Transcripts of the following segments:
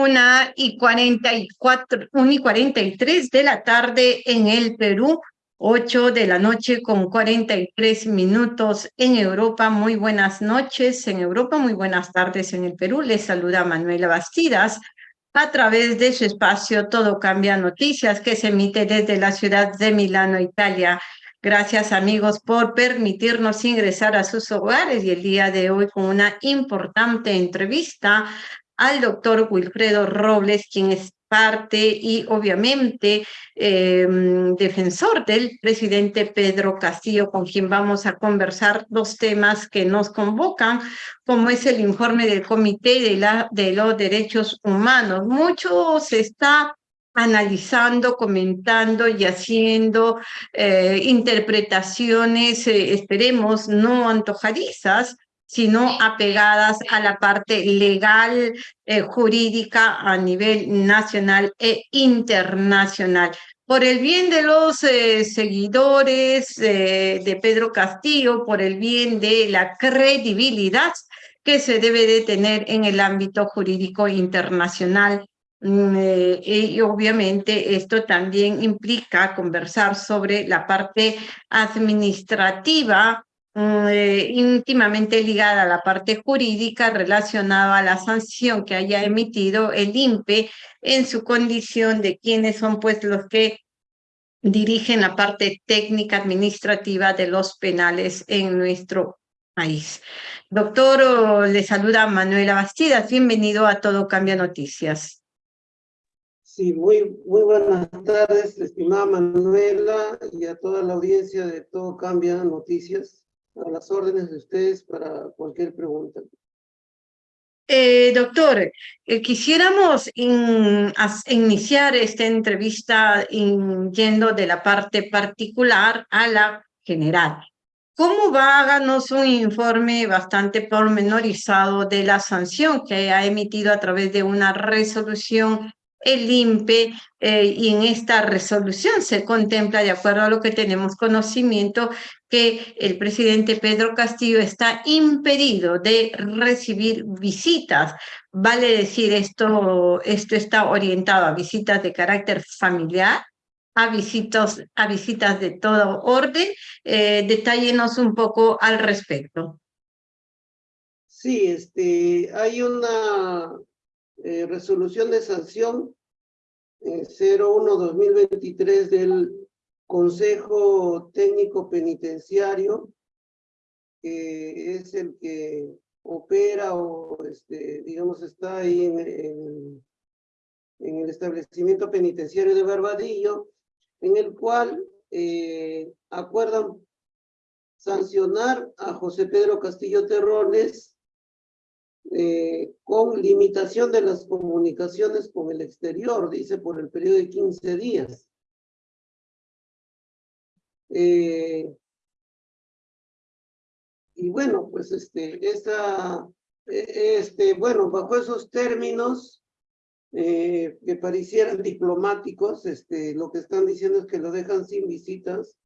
una y cuarenta y cuatro, una y cuarenta y tres de la tarde en el Perú, ocho de la noche con cuarenta y tres minutos en Europa. Muy buenas noches en Europa, muy buenas tardes en el Perú. Les saluda Manuela Bastidas a través de su espacio Todo Cambia Noticias que se emite desde la ciudad de Milano, Italia. Gracias amigos por permitirnos ingresar a sus hogares y el día de hoy con una importante entrevista al doctor Wilfredo Robles, quien es parte y obviamente eh, defensor del presidente Pedro Castillo, con quien vamos a conversar dos temas que nos convocan, como es el informe del Comité de, la, de los Derechos Humanos. Mucho se está analizando, comentando y haciendo eh, interpretaciones, eh, esperemos, no antojadizas, sino apegadas a la parte legal, eh, jurídica a nivel nacional e internacional. Por el bien de los eh, seguidores eh, de Pedro Castillo, por el bien de la credibilidad que se debe de tener en el ámbito jurídico internacional. Mm, y obviamente esto también implica conversar sobre la parte administrativa eh, íntimamente ligada a la parte jurídica relacionada a la sanción que haya emitido el INPE en su condición de quienes son pues los que dirigen la parte técnica administrativa de los penales en nuestro país. Doctor, le saluda Manuela Bastidas, bienvenido a Todo Cambia Noticias. Sí, muy buenas tardes, estimada Manuela, y a toda la audiencia de Todo Cambia Noticias a las órdenes de ustedes para cualquier pregunta. Eh, doctor, eh, quisiéramos iniciar esta entrevista yendo de la parte particular a la general. ¿Cómo va? Háganos un informe bastante pormenorizado de la sanción que ha emitido a través de una resolución el INPE eh, y en esta resolución se contempla, de acuerdo a lo que tenemos conocimiento, que el presidente Pedro Castillo está impedido de recibir visitas. Vale decir, esto, esto está orientado a visitas de carácter familiar, a, visitas, a visitas de todo orden. Eh, detállenos un poco al respecto. Sí, este, hay una eh, resolución de sanción eh, 01-2023 del Consejo Técnico Penitenciario, que es el que opera o, este, digamos, está ahí en, el establecimiento penitenciario de Barbadillo, en el cual eh, acuerdan sancionar a José Pedro Castillo Terrones eh, con limitación de las comunicaciones con el exterior, dice, por el periodo de 15 días. Eh, y bueno, pues este, esta, e, este, bueno, bajo esos términos eh, que parecieran diplomáticos, este, lo que están diciendo es que lo dejan sin visitas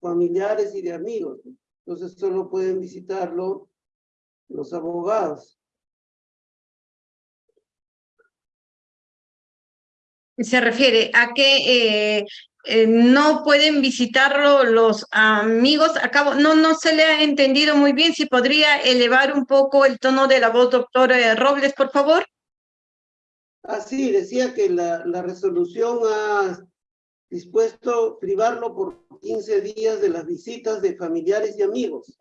familiares y de amigos. Entonces solo pueden visitarlo los abogados. Se refiere a que eh, eh, no pueden visitarlo los amigos. Acabo, no, no se le ha entendido muy bien. Si podría elevar un poco el tono de la voz, doctor eh, Robles, por favor. Ah, sí, decía que la, la resolución ha dispuesto privarlo por 15 días de las visitas de familiares y amigos.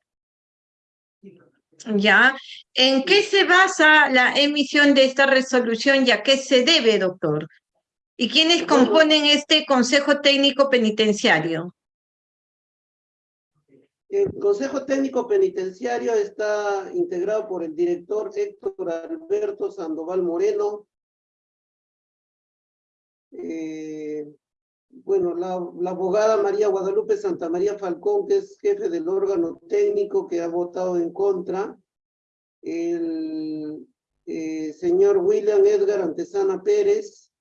¿Ya? ¿En qué se basa la emisión de esta resolución y a qué se debe, doctor? ¿Y quiénes componen este Consejo Técnico Penitenciario? El Consejo Técnico Penitenciario está integrado por el director Héctor Alberto Sandoval Moreno, eh, bueno, la, abogada María Guadalupe Santa María Falcón, que es jefe del órgano técnico que ha votado en contra, el eh, señor William Edgar Antesana Pérez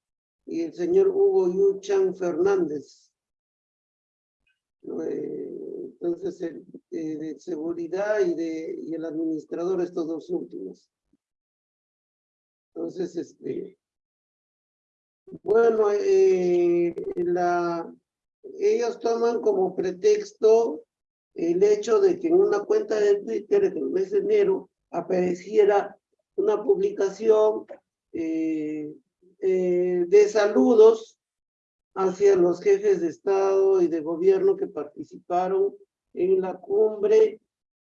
y el señor Hugo Yuchan Fernández. Eh, entonces, el, eh, de seguridad y, de, y el administrador, estos dos últimos. Entonces, este, bueno, eh, la, ellos toman como pretexto el hecho de que en una cuenta de Twitter en el mes de enero apareciera una publicación eh, eh, de saludos hacia los jefes de Estado y de gobierno que participaron en la cumbre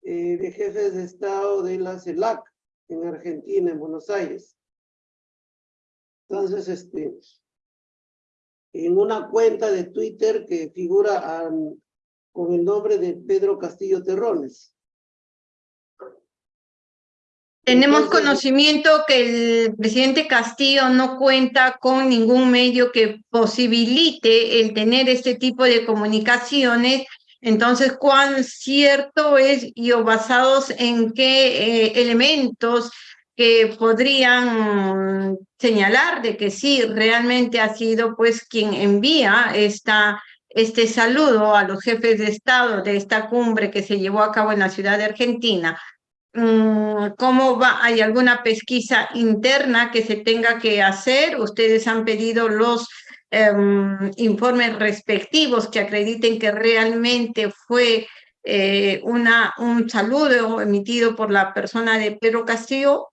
eh, de jefes de Estado de la CELAC en Argentina, en Buenos Aires. Entonces, este, en una cuenta de Twitter que figura con el nombre de Pedro Castillo Terrones. Tenemos conocimiento que el presidente Castillo no cuenta con ningún medio que posibilite el tener este tipo de comunicaciones. Entonces, ¿cuán cierto es y o basados en qué eh, elementos que podrían señalar de que sí, realmente ha sido pues quien envía esta, este saludo a los jefes de Estado de esta cumbre que se llevó a cabo en la ciudad de Argentina? Mm, ¿Cómo va? ¿Hay alguna pesquisa interna que se tenga que hacer? Ustedes han pedido los em, informes respectivos que acrediten que realmente fue eh, una, un saludo emitido por la persona de Pedro Castillo.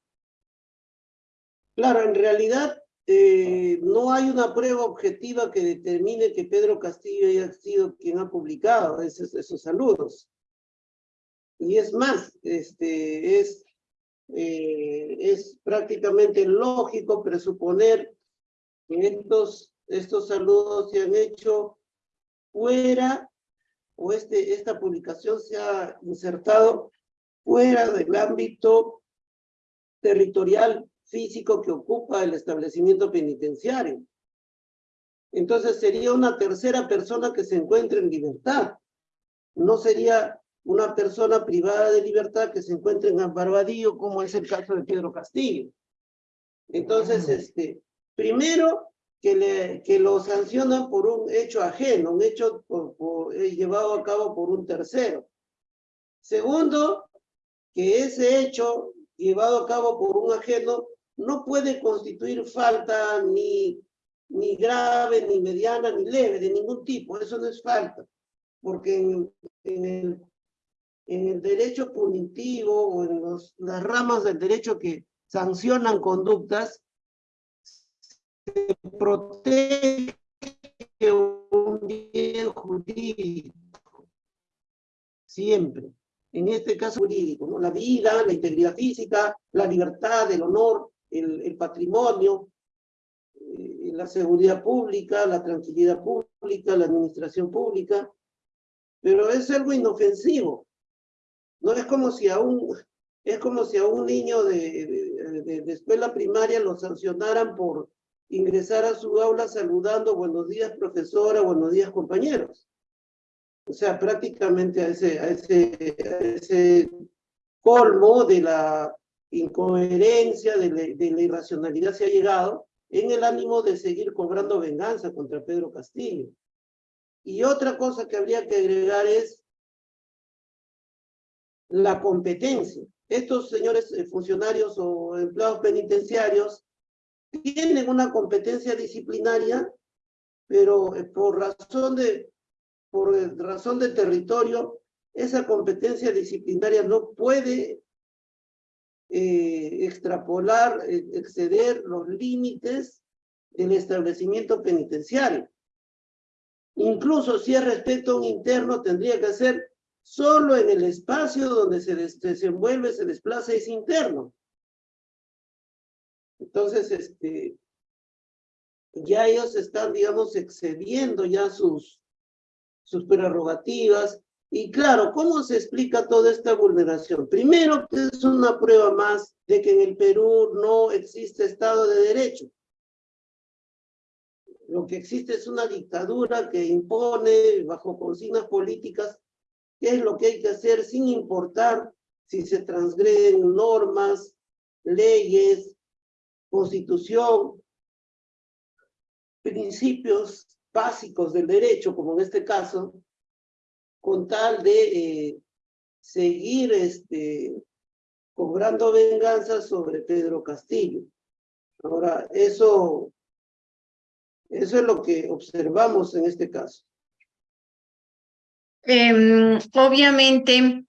Claro, en realidad eh, no hay una prueba objetiva que determine que Pedro Castillo haya sido quien ha publicado esos, saludos. Y es más, este, es, eh, es prácticamente lógico presuponer que estos, estos saludos se han hecho fuera o este, esta publicación se ha insertado fuera del ámbito territorial físico que ocupa el establecimiento penitenciario. Entonces sería una tercera persona que se encuentra en libertad. No sería una persona privada de libertad que se encuentra en Barbadillo, como es el caso de Pedro Castillo. Entonces, este, primero, que, le, que lo sancionan por un hecho ajeno, un hecho eh, llevado a cabo por un tercero. Segundo, que ese hecho llevado a cabo por un ajeno no puede constituir falta ni, ni grave, ni mediana, ni leve, de ningún tipo. Eso no es falta, porque en, el en el derecho punitivo o en las ramas del derecho que sancionan conductas, se protege un bien jurídico, siempre. En este caso jurídico, ¿no? la vida, la integridad física, la libertad, el honor, el, patrimonio, eh, la seguridad pública, la tranquilidad pública, la administración pública, pero es algo inofensivo. No es como si a un, es como si a un niño de, de, escuela primaria lo sancionaran por ingresar a su aula saludando buenos días profesora, buenos días compañeros. O sea, prácticamente a ese, a ese, ese colmo de la incoherencia, de la, irracionalidad se ha llegado en el ánimo de seguir cobrando venganza contra Pedro Castillo. Y otra cosa que habría que agregar es la competencia. Estos señores eh, funcionarios o empleados penitenciarios tienen una competencia disciplinaria, pero eh, por razón de, por razón de territorio, esa competencia disciplinaria no puede eh, extrapolar, exceder los límites del establecimiento penitenciario. Incluso si es respecto a un interno, tendría que ser Solo en el espacio donde se desenvuelve, se desplaza es interno. Entonces, este, ya ellos están, digamos, excediendo ya sus, sus prerrogativas. Y claro, ¿cómo se explica toda esta vulneración? Primero, es una prueba más de que en el Perú no existe Estado de Derecho. Lo que existe es una dictadura que impone bajo consignas políticas qué es lo que hay que hacer sin importar si se transgreden normas, leyes, constitución, principios básicos del derecho, como en este caso, con tal de eh, seguir este, cobrando venganza sobre Pedro Castillo. Ahora, eso, eso es lo que observamos en este caso. Em, obviamente,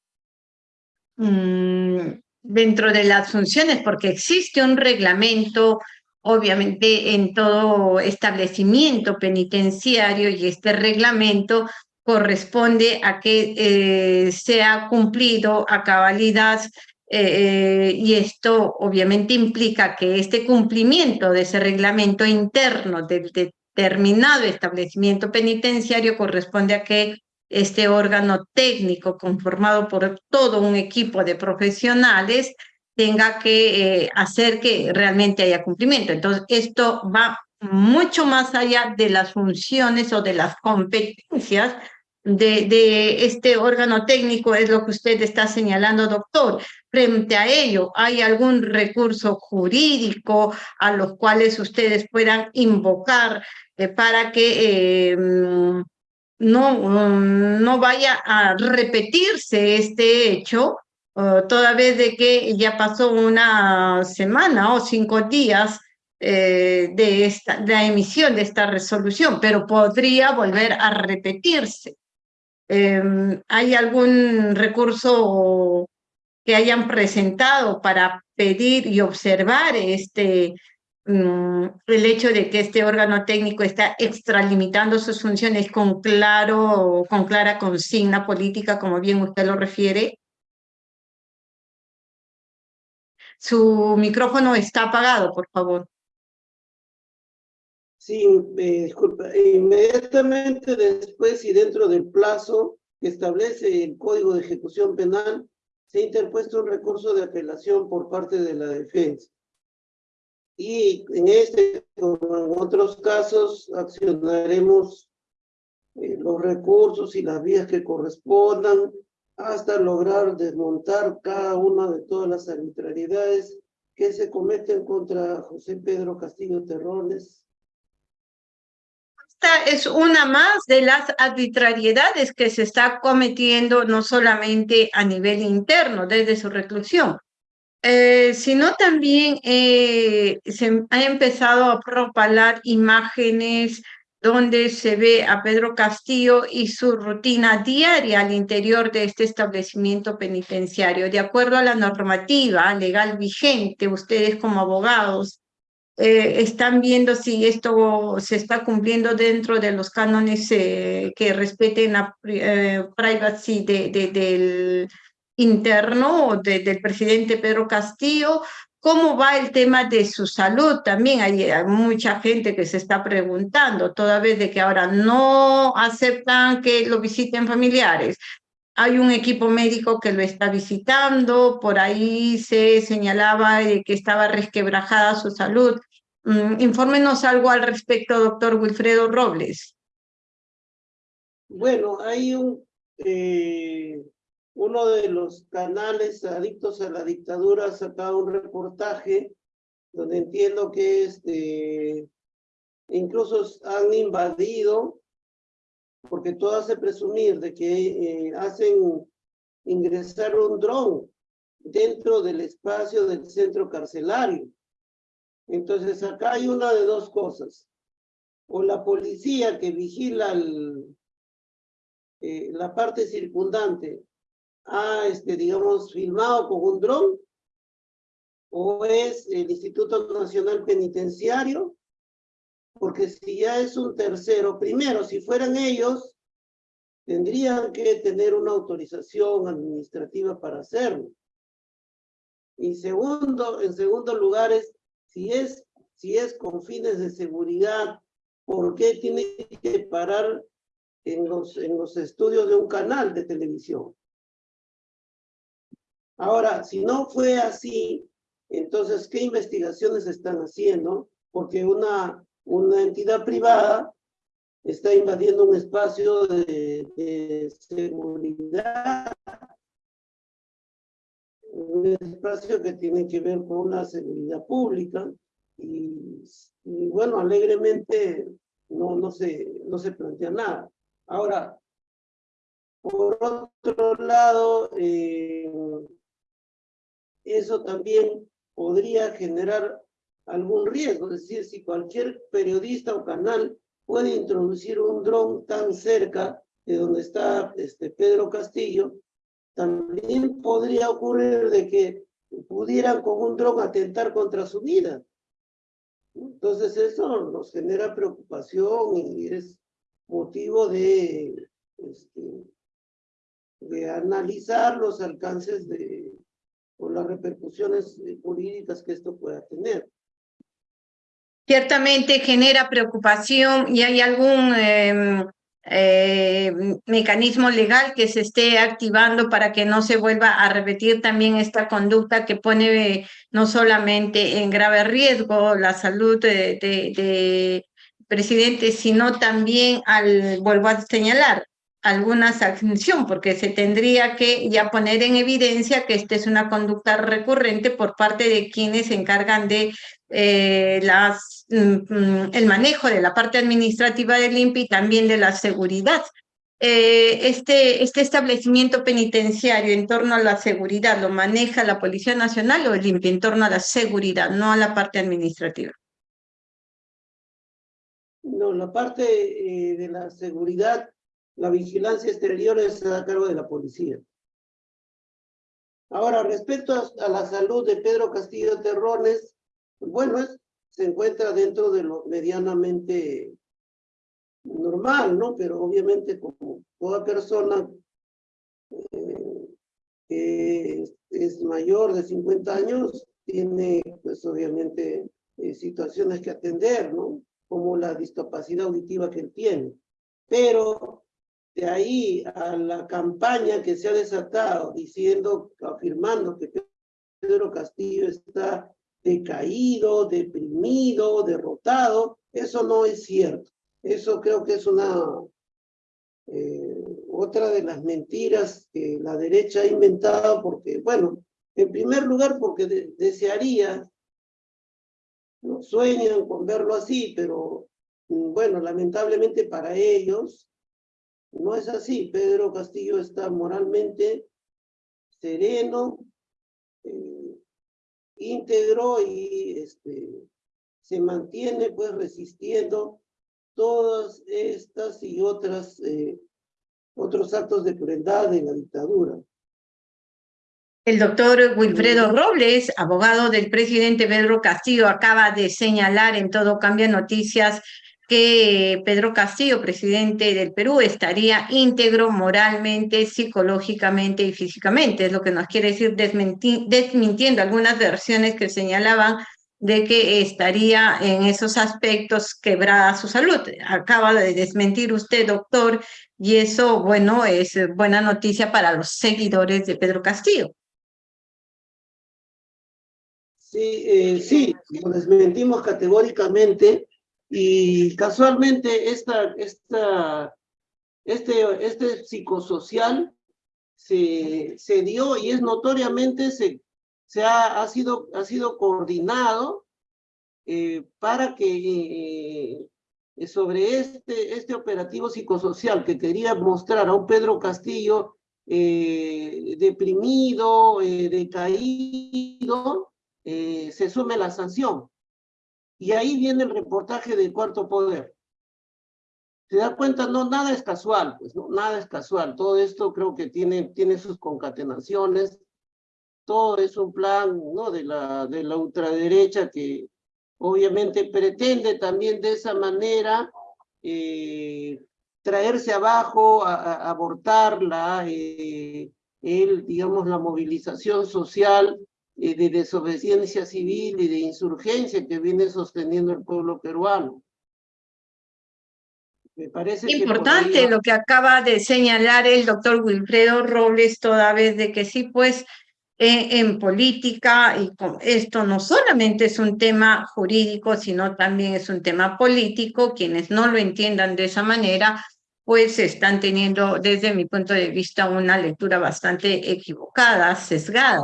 mm, dentro de las funciones, porque existe un reglamento, obviamente, en todo establecimiento penitenciario y este reglamento corresponde a que eh, sea cumplido a cabalidad eh, y esto obviamente implica que este cumplimiento de ese reglamento interno del determinado establecimiento penitenciario corresponde a que este órgano técnico conformado por todo un equipo de profesionales tenga que eh, hacer que realmente haya cumplimiento. Entonces, esto va mucho más allá de las funciones o de las competencias de, este órgano técnico, es lo que usted está señalando, doctor. Frente a ello, ¿hay algún recurso jurídico a los cuales ustedes puedan invocar eh, para que eh, no, no vaya a repetirse este hecho, toda vez de que ya pasó una semana o cinco días eh, de, esta, de la emisión de esta resolución, pero podría volver a repetirse. Em, ¿Hay algún recurso que hayan presentado para pedir y observar este, Mm, el hecho de que este órgano técnico está extralimitando sus funciones con claro, con clara consigna política, como bien usted lo refiere. Su micrófono está apagado, por favor. Sí, disculpa. Inmediatamente después y dentro del plazo que establece el Código de Ejecución Penal, se ha interpuesto un recurso de apelación por parte de la defensa y en este, como en otros casos, accionaremos eh, los recursos y las vías que correspondan hasta lograr desmontar cada una de todas las arbitrariedades que se cometen contra José Pedro Castillo Terrones. Esta es una más de las arbitrariedades que se está cometiendo no solamente a nivel interno desde su reclusión, eh, sino también eh, se ha empezado a propalar imágenes donde se ve a Pedro Castillo y su rutina diaria al interior de este establecimiento penitenciario. De acuerdo a la normativa legal vigente, ustedes como abogados eh, están viendo si esto se está cumpliendo dentro de los cánones que respeten la privacy de, del interno del presidente Pedro Castillo, ¿Cómo va el tema de su salud? También hay, mucha gente que se está preguntando, toda vez de que ahora no aceptan que lo visiten familiares. Hay un equipo médico que lo está visitando, por ahí se señalaba que estaba resquebrajada su salud. Mm, infórmenos algo al respecto, doctor Wilfredo Robles. Bueno, hay un eh, uno de los canales adictos a la dictadura ha sacado un reportaje donde entiendo que este, incluso han invadido, porque todo hace presumir de que eh, hacen ingresar un dron dentro del espacio del centro carcelario. Entonces acá hay una de dos cosas. O la policía que vigila eh, la parte circundante ha, este, digamos, filmado con un dron, o es el Instituto Nacional Penitenciario, porque si ya es un tercero, primero, si fueran ellos, tendrían que tener una autorización administrativa para hacerlo. Y segundo, en segundo lugar, es, si es, si es con fines de seguridad, ¿por qué tiene que parar en los, en los estudios de un canal de televisión? Ahora, si no fue así, entonces, ¿qué investigaciones están haciendo? Porque una, una entidad privada está invadiendo un espacio de, seguridad, un espacio que tiene que ver con la seguridad pública y, bueno, alegremente no, no, se, no se plantea nada. Ahora, por otro lado, eh, eso también podría generar algún riesgo. Es decir, si cualquier periodista o canal puede introducir un dron tan cerca de donde está este Pedro Castillo, también podría ocurrir de que pudieran con un dron atentar contra su vida. Entonces eso nos genera preocupación y es motivo de, este, de analizar los alcances de, o las repercusiones jurídicas que esto pueda tener. Ciertamente genera preocupación y hay algún em, eh, mecanismo legal que se esté activando para que no se vuelva a repetir también esta conducta que pone no solamente en grave riesgo la salud de, de, presidente, sino también, al vuelvo a señalar, alguna sanción, porque se tendría que ya poner en evidencia que esta es una conducta recurrente por parte de quienes se encargan de eh, las, el manejo de la parte administrativa del INPI y también de la seguridad. Eh, este, este establecimiento penitenciario en torno a la seguridad, ¿lo maneja la Policía Nacional o el INPI en torno a la seguridad, no a la parte administrativa? No, la parte eh, de la seguridad la vigilancia exterior está a cargo de la policía. Ahora, respecto a, la salud de Pedro Castillo Terrones, bueno, se encuentra dentro de lo medianamente normal, ¿no? Pero obviamente como toda persona eh, que es, mayor de 50 años, tiene pues obviamente eh, situaciones que atender, ¿no? Como la discapacidad auditiva que él tiene. Pero de ahí a la campaña que se ha desatado diciendo, afirmando que Pedro Castillo está decaído, deprimido, derrotado, eso no es cierto. Eso creo que es una eh, otra de las mentiras que la derecha ha inventado porque, bueno, en primer lugar porque desearía, no sueñan con verlo así, pero bueno, lamentablemente para ellos no es así. Pedro Castillo está moralmente sereno, eh, íntegro y este, se mantiene pues resistiendo todas estas y otras eh, otros actos de crueldad de la dictadura. El doctor Wilfredo Robles, abogado del presidente Pedro Castillo, acaba de señalar en todo Cambia Noticias que Pedro Castillo, presidente del Perú, estaría íntegro moralmente, psicológicamente y físicamente. Es lo que nos quiere decir desmintiendo algunas versiones que señalaban de que estaría en esos aspectos quebrada su salud. Acaba de desmentir usted, doctor, y eso, bueno, es buena noticia para los seguidores de Pedro Castillo. Sí, eh, sí, lo desmentimos categóricamente y casualmente esta, esta, este, este psicosocial se, se dio y es notoriamente, se, se ha, ha, sido, ha sido coordinado eh, para que eh, sobre este, este operativo psicosocial que quería mostrar a un Pedro Castillo eh, deprimido, decaído, se sume la sanción. Y ahí viene el reportaje del cuarto poder. Se da cuenta, no, nada es casual, pues, no, nada es casual. Todo esto creo que tiene, tiene sus concatenaciones. Todo es un plan, ¿no? De la, de la ultraderecha que obviamente pretende también de esa manera eh, traerse abajo, a, abortar la, eh, el, digamos, la movilización social de desobediencia civil y de insurgencia que viene sosteniendo el pueblo peruano. Me parece Importante lo que acaba de señalar el doctor Wilfredo Robles, toda vez de que sí, pues, eh, en política, y esto no solamente es un tema jurídico, sino también es un tema político, quienes no lo entiendan de esa manera, pues están teniendo, desde mi punto de vista, una lectura bastante equivocada, sesgada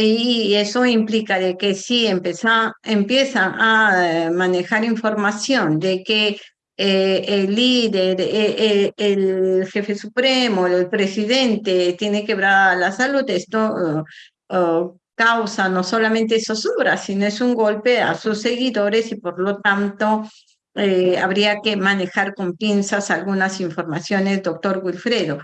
y eso implica de que si empieza, empiezan a eh, manejar información de que eh, el líder, eh, el jefe supremo, el presidente tiene quebrada la salud, esto causa no solamente zozobra, sino es un golpe a sus seguidores y por lo tanto habría que manejar con pinzas algunas informaciones, doctor Wilfredo.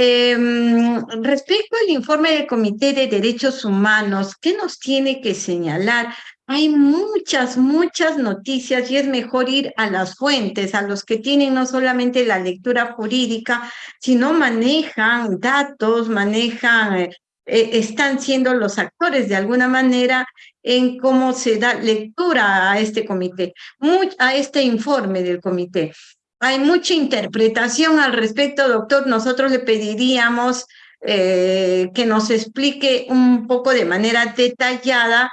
Em, respecto al informe del Comité de Derechos Humanos, ¿qué nos tiene que señalar? Hay muchas, muchas noticias y es mejor ir a las fuentes, a los que tienen no solamente la lectura jurídica, sino manejan datos, manejan, eh, eh, están siendo los actores de alguna manera en cómo se da lectura a este comité, a este informe del comité. Hay mucha interpretación al respecto, doctor. Nosotros le pediríamos eh, que nos explique un poco de manera detallada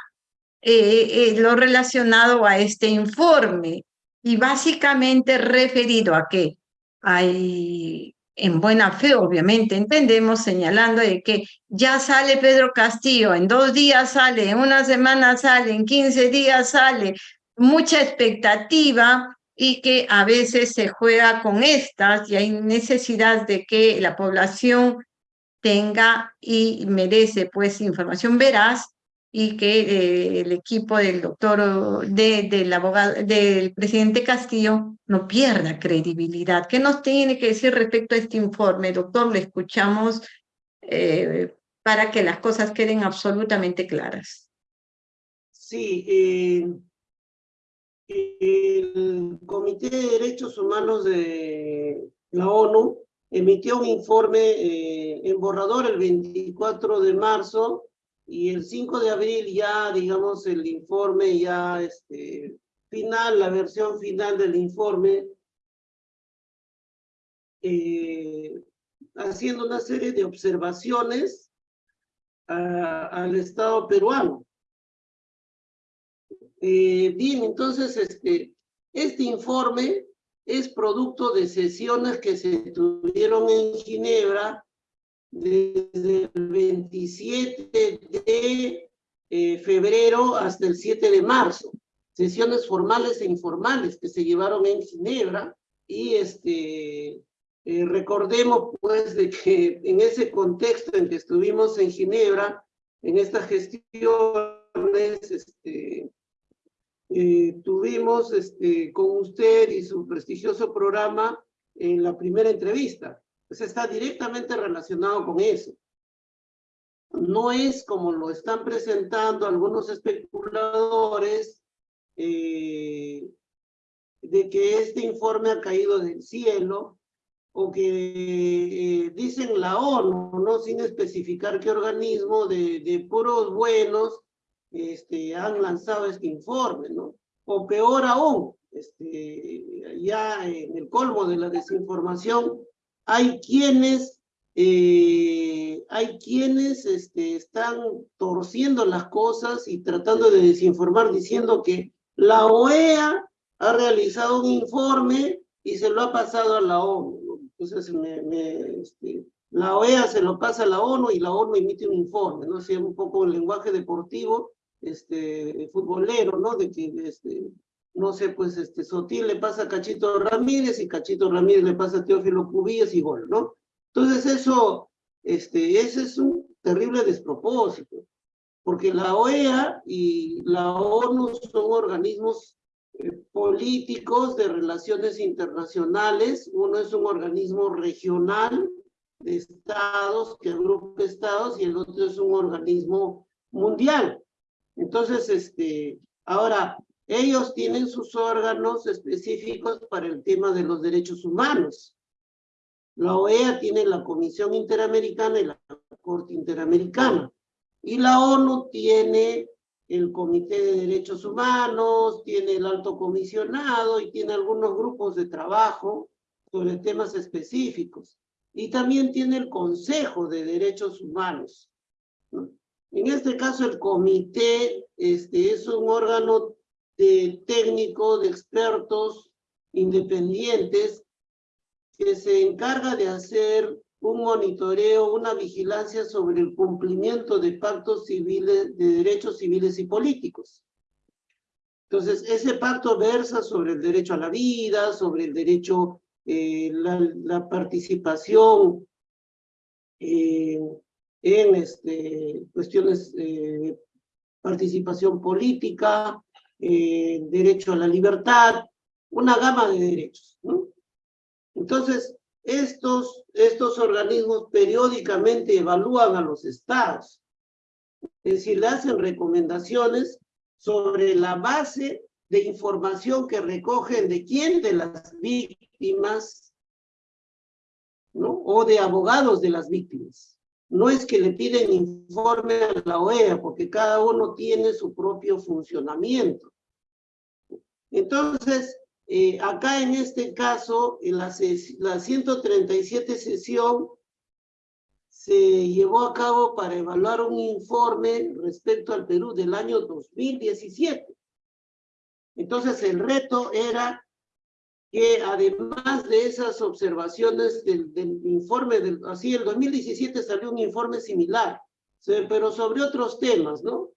eh, eh, lo relacionado a este informe y básicamente referido a que hay, en buena fe obviamente, entendemos señalando de que ya sale Pedro Castillo, en dos días sale, en una semana sale, en 15 días sale, mucha expectativa, y que a veces se juega con estas y hay necesidad de que la población tenga y merece pues información veraz y que eh, el equipo del doctor, de, del abogado, del presidente Castillo no pierda credibilidad. ¿Qué nos tiene que decir respecto a este informe? Doctor, le escuchamos eh, para que las cosas queden absolutamente claras. Sí, eh, el Comité de Derechos Humanos de la ONU emitió un informe eh, en borrador el 24 de marzo y el 5 de abril ya, digamos, el informe ya este, final, la versión final del informe, eh, haciendo una serie de observaciones al Estado peruano. Eh, bien, entonces este, este informe es producto de sesiones que se tuvieron en Ginebra desde el 27 de eh, febrero hasta el 7 de marzo. Sesiones formales e informales que se llevaron en Ginebra y este, eh, recordemos pues de que en ese contexto en que estuvimos en Ginebra, en estas gestiones, este, eh, tuvimos este, con usted y su prestigioso programa en la primera entrevista. Pues está directamente relacionado con eso. No es como lo están presentando algunos especuladores eh, de que este informe ha caído del cielo o que eh, dicen la ONU, no sin especificar qué organismo de, de puros buenos este, han lanzado este informe, ¿no? O peor aún, este, ya en el colmo de la desinformación, hay quienes, eh, hay quienes este, están torciendo las cosas y tratando de desinformar diciendo que la OEA ha realizado un informe y se lo ha pasado a la ONU. Entonces, este, la OEA se lo pasa a la ONU y la ONU emite un informe, ¿no? O un poco el lenguaje deportivo este, futbolero, ¿no? De que, este, no sé, pues, este, Sotil le pasa a Cachito Ramírez y Cachito Ramírez le pasa a Teófilo Cubillas y gol, ¿no? Entonces eso, este, ese es un terrible despropósito, porque la OEA y la ONU son organismos eh, políticos de relaciones internacionales, uno es un organismo regional de estados que agrupa estados y el otro es un organismo mundial. Entonces, este, ahora, ellos tienen sus órganos específicos para el tema de los derechos humanos. La OEA tiene la Comisión Interamericana y la Corte Interamericana. Y la ONU tiene el Comité de Derechos Humanos, tiene el Alto Comisionado y tiene algunos grupos de trabajo sobre temas específicos. Y también tiene el Consejo de Derechos Humanos. En este caso, el comité este, es un órgano de técnico, de expertos independientes que se encarga de hacer un monitoreo, una vigilancia sobre el cumplimiento de pactos civiles, de derechos civiles y políticos. Entonces, ese pacto versa sobre el derecho a la vida, sobre el derecho, eh, la, la participación eh, en este, cuestiones de participación política, eh, derecho a la libertad, una gama de derechos. Entonces, estos, estos organismos periódicamente evalúan a los estados, es decir, le hacen recomendaciones sobre la base de información que recogen de quién, de las víctimas, ¿no? O de abogados de las víctimas. No es que le piden informe a la OEA, porque cada uno tiene su propio funcionamiento. Entonces, eh, acá en este caso, en la, la 137 sesión se llevó a cabo para evaluar un informe respecto al Perú del año 2017. Entonces el reto era que además de esas observaciones del, informe, del, así el 2017 salió un informe similar, pero sobre otros temas, ¿no?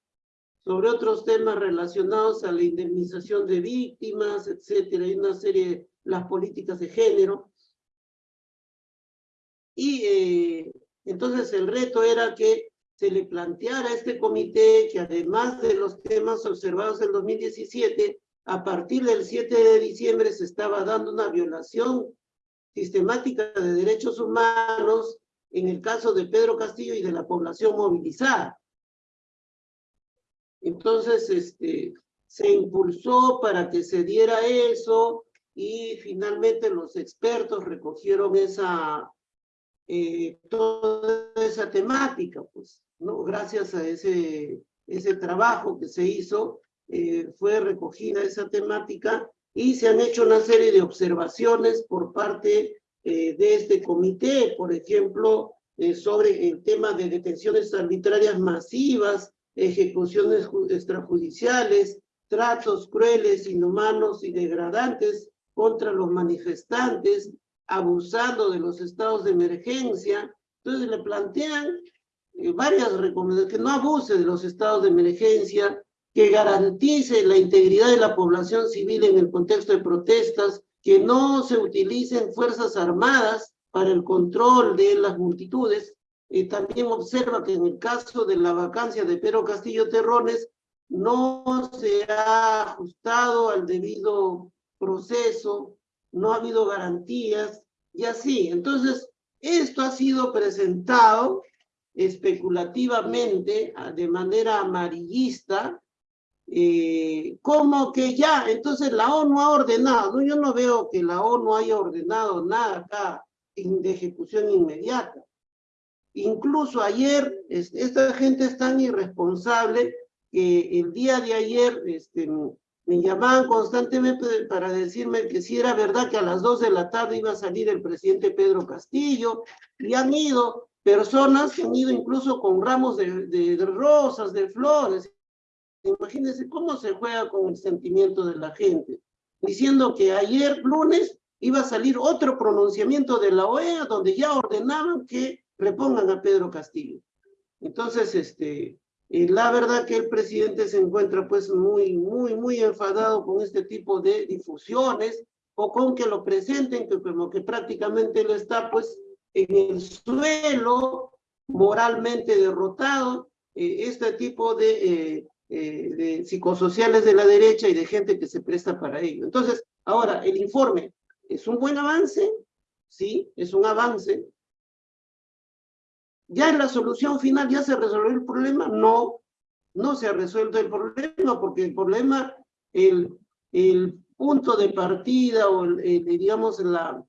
Sobre otros temas relacionados a la indemnización de víctimas, etcétera, y una serie, las políticas de género. Y eh, entonces el reto era que se le planteara a este comité que además de los temas observados en 2017, a partir del 7 de diciembre se estaba dando una violación sistemática de derechos humanos en el caso de Pedro Castillo y de la población movilizada. Entonces, este, se impulsó para que se diera eso y finalmente los expertos recogieron esa, eh, toda esa temática, pues, ¿no? Gracias a ese, ese trabajo que se hizo, eh, fue recogida esa temática y se han hecho una serie de observaciones por parte eh, de este comité, por ejemplo, eh, sobre el tema de detenciones arbitrarias masivas, ejecuciones extrajudiciales, tratos crueles, inhumanos y degradantes contra los manifestantes, abusando de los estados de emergencia. Entonces le plantean varias recomendaciones, que no abuse de los estados de emergencia, que garantice la integridad de la población civil en el contexto de protestas, que no se utilicen fuerzas armadas para el control de las multitudes. Eh, también observa que en el caso de la vacancia de Pedro Castillo Terrones, no se ha ajustado al debido proceso, no ha habido garantías, y así. Entonces, esto ha sido presentado especulativamente, de manera amarillista, eh, como que ya, entonces la ONU ha ordenado, yo no veo que la ONU haya ordenado nada acá de ejecución inmediata. Incluso ayer, esta gente es tan irresponsable que el día de ayer este, me llamaban constantemente para decirme que si era verdad que a las dos de la tarde iba a salir el presidente Pedro Castillo, y han ido personas que han ido incluso con ramos de, de rosas, de flores, Imagínense cómo se juega con el sentimiento de la gente, diciendo que ayer lunes iba a salir otro pronunciamiento de la OEA donde ya ordenaban que repongan a Pedro Castillo. Entonces, este, eh, la verdad que el presidente se encuentra pues muy, muy, muy enfadado con este tipo de difusiones o con que lo presenten que como que prácticamente él está pues en el suelo moralmente derrotado. Eh, este tipo de eh, eh, de psicosociales de la derecha y de gente que se presta para ello. Entonces, ahora, el informe es un buen avance, sí, es un avance. ¿Ya en la solución final ya se resolvió el problema? No, no se ha resuelto el problema porque el problema, el, el punto de partida o, el, la,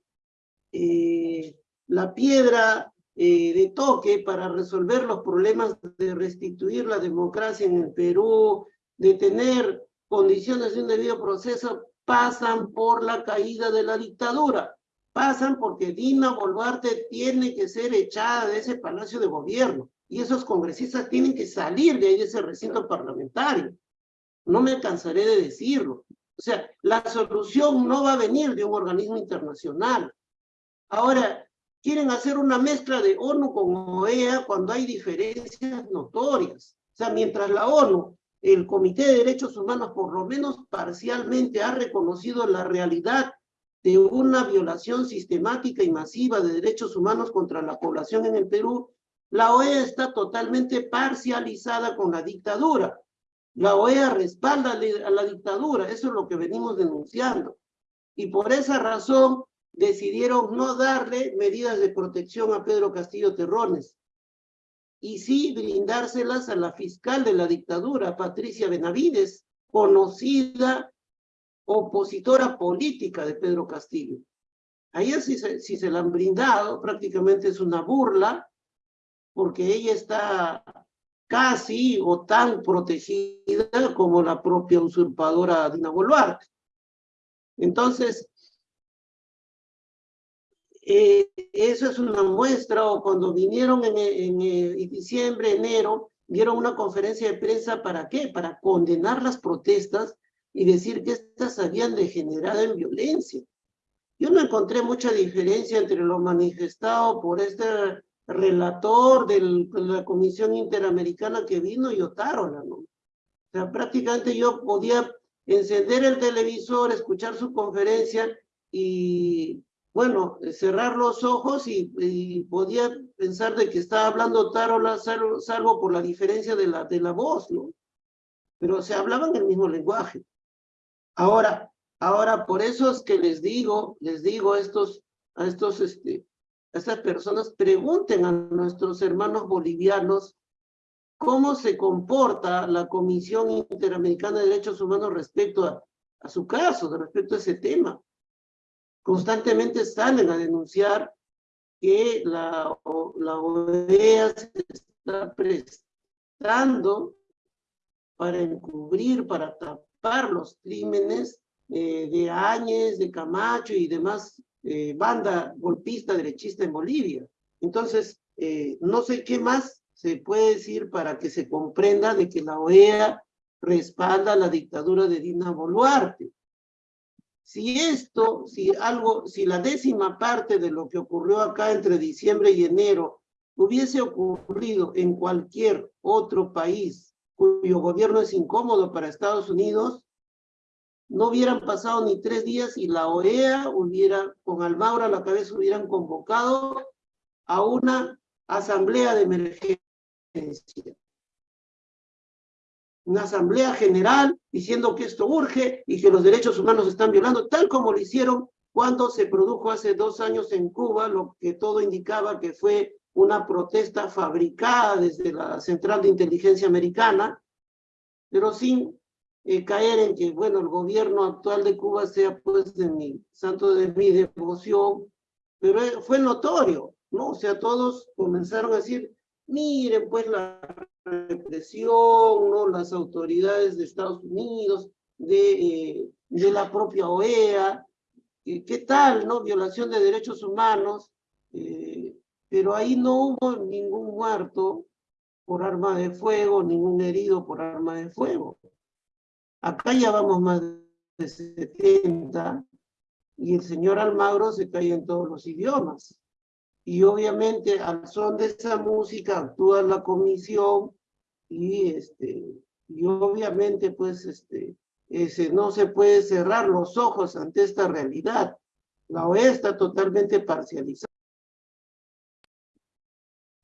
eh, la piedra eh, de toque para resolver los problemas de restituir la democracia en el Perú, de tener condiciones de un debido proceso, pasan por la caída de la dictadura. Pasan porque Dina Boluarte tiene que ser echada de ese palacio de gobierno y esos congresistas tienen que salir de ahí ese recinto parlamentario. No me cansaré de decirlo. O sea, la solución no va a venir de un organismo internacional. Ahora, quieren hacer una mezcla de ONU con OEA cuando hay diferencias notorias. O sea, mientras la ONU, el Comité de Derechos Humanos, por lo menos parcialmente ha reconocido la realidad de una violación sistemática y masiva de derechos humanos contra la población en el Perú, La OEA está totalmente parcializada con la dictadura. La OEA respalda a la dictadura, eso es lo que venimos denunciando. Y por esa razón decidieron no darle medidas de protección a Pedro Castillo Terrones y sí brindárselas a la fiscal de la dictadura, Patricia Benavides, conocida opositora política de Pedro Castillo. A ella si se, la han brindado, prácticamente es una burla, porque ella está casi o tan protegida como la propia usurpadora Dina Boluarte. Entonces, eh, eso es una muestra, o cuando vinieron en, en, diciembre, enero, dieron una conferencia de prensa, ¿para qué? Para condenar las protestas y decir que estas habían degenerado en violencia. Yo no encontré mucha diferencia entre lo manifestado por este relator de la Comisión Interamericana que vino y Otárola, ¿no? O sea, prácticamente yo podía encender el televisor, escuchar su conferencia y bueno, eh, cerrar los ojos y, podía pensar de que estaba hablando Tarola, salvo, por la diferencia de la, de la voz, ¿no? Pero se hablaban el mismo lenguaje. Ahora, ahora, por eso es que les digo, les digo a estos, estos, este, estas personas, pregunten a nuestros hermanos bolivianos cómo se comporta la Comisión Interamericana de Derechos Humanos respecto a, a su caso, respecto a ese tema constantemente salen a denunciar que la, OEA se está prestando para encubrir, para tapar los crímenes eh, de Áñez, de Camacho y demás eh, banda golpista derechista en Bolivia. Entonces, eh, no sé qué más se puede decir para que se comprenda de que la OEA respalda la dictadura de Dina Boluarte. Si esto, si algo, si la décima parte de lo que ocurrió acá entre diciembre y enero hubiese ocurrido en cualquier otro país cuyo gobierno es incómodo para Estados Unidos, no hubieran pasado ni tres días y la OEA hubiera, con Almaura a la cabeza, hubieran convocado a una asamblea de emergencia una asamblea general diciendo que esto urge y que los derechos humanos están violando, tal como lo hicieron cuando se produjo hace dos años en Cuba, lo que todo indicaba que fue una protesta fabricada desde la Central de Inteligencia Americana, pero sin eh, caer en que, bueno, el gobierno actual de Cuba sea pues de mi santo de mi devoción, pero eh, fue notorio, ¿no? O sea, todos comenzaron a decir, miren pues la represión, ¿no? las autoridades de Estados Unidos, de, eh, de la propia OEA, ¿qué tal, no? Violación de derechos humanos, eh, pero ahí no hubo ningún muerto por arma de fuego, ningún herido por arma de fuego. Acá ya vamos más de 70 y el señor Almagro se cae en todos los idiomas. Y obviamente al son de esa música actúa la comisión y este y obviamente pues este ese, no se puede cerrar los ojos ante esta realidad. La OEA está totalmente parcializada.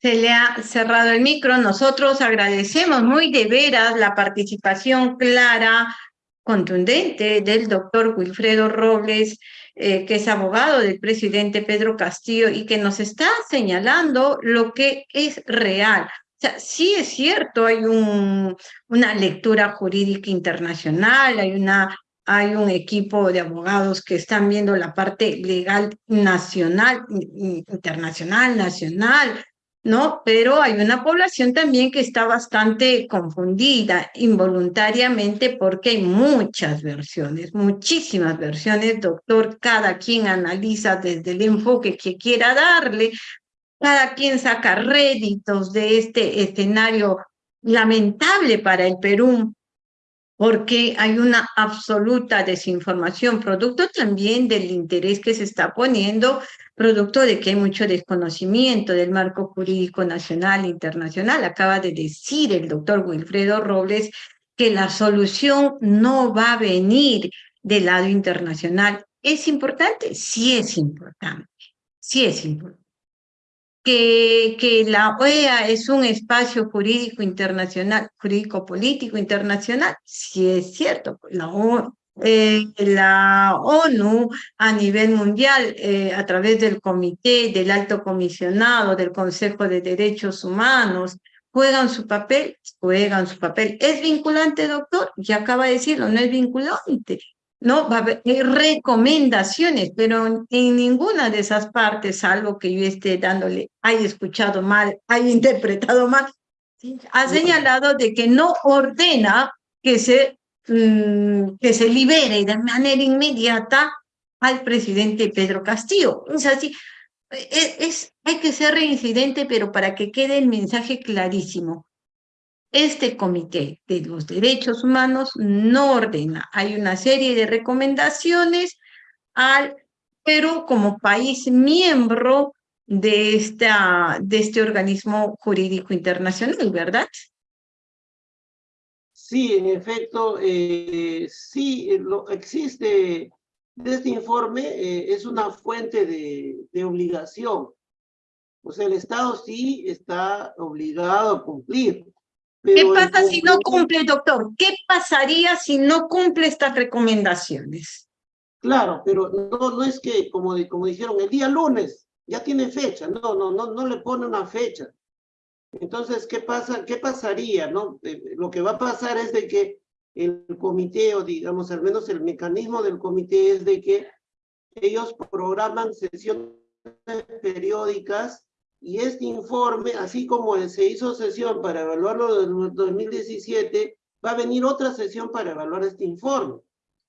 Se le ha cerrado el micro. Nosotros agradecemos muy de veras la participación clara, contundente del doctor Wilfredo Robles, eh, que es abogado del presidente Pedro Castillo y que nos está señalando lo que es real. Sea, sí es cierto, hay un, una lectura jurídica internacional, hay un equipo de abogados que están viendo la parte legal nacional, internacional, nacional, ¿no? Pero hay una población también que está bastante confundida involuntariamente porque hay muchas versiones, muchísimas versiones, doctor, cada quien analiza desde el enfoque que quiera darle, cada quien saca réditos de este escenario lamentable para el Perú, porque hay una absoluta desinformación, producto también del interés que se está poniendo, producto de que hay mucho desconocimiento del marco jurídico nacional e internacional. Acaba de decir el doctor Wilfredo Robles que la solución no va a venir del lado internacional. ¿Es importante? Sí es importante, sí es importante que, que la OEA es un espacio jurídico internacional, jurídico político internacional, sí es cierto, la, eh, la ONU a nivel mundial, eh, a través del comité, del alto comisionado, del Consejo de Derechos Humanos, juegan su papel, juegan su papel. ¿Es vinculante, doctor? Ya acaba de decirlo, no es vinculante. No, va a haber recomendaciones, pero en ninguna de esas partes, algo que yo esté dándole, haya escuchado mal, haya interpretado mal, ha señalado de que no ordena que se, mm, que se libere de manera inmediata al presidente Pedro Castillo. Es así, es, es, hay que ser reincidente, pero para que quede el mensaje clarísimo este comité de los derechos humanos no ordena. Hay una serie de recomendaciones al Perú como país miembro de, esta, de este organismo jurídico internacional, ¿verdad? Sí, en efecto, eh, sí, lo, existe, este informe eh, es una fuente de, de obligación. O sea, el Estado sí está obligado a cumplir ¿Qué pasa si no cumple, doctor? ¿Qué pasaría si no cumple estas recomendaciones? Claro, pero no, no es que, como, como dijeron, el día lunes ya tiene fecha, no, no, no, no le pone una fecha. Entonces, ¿qué, pasa, qué pasaría? No? Eh, lo que va a pasar es de que el comité, o digamos, al menos el mecanismo del comité es de que ellos programan sesiones periódicas y este informe, así como se hizo sesión para evaluarlo en 2017, va a venir otra sesión para evaluar este informe.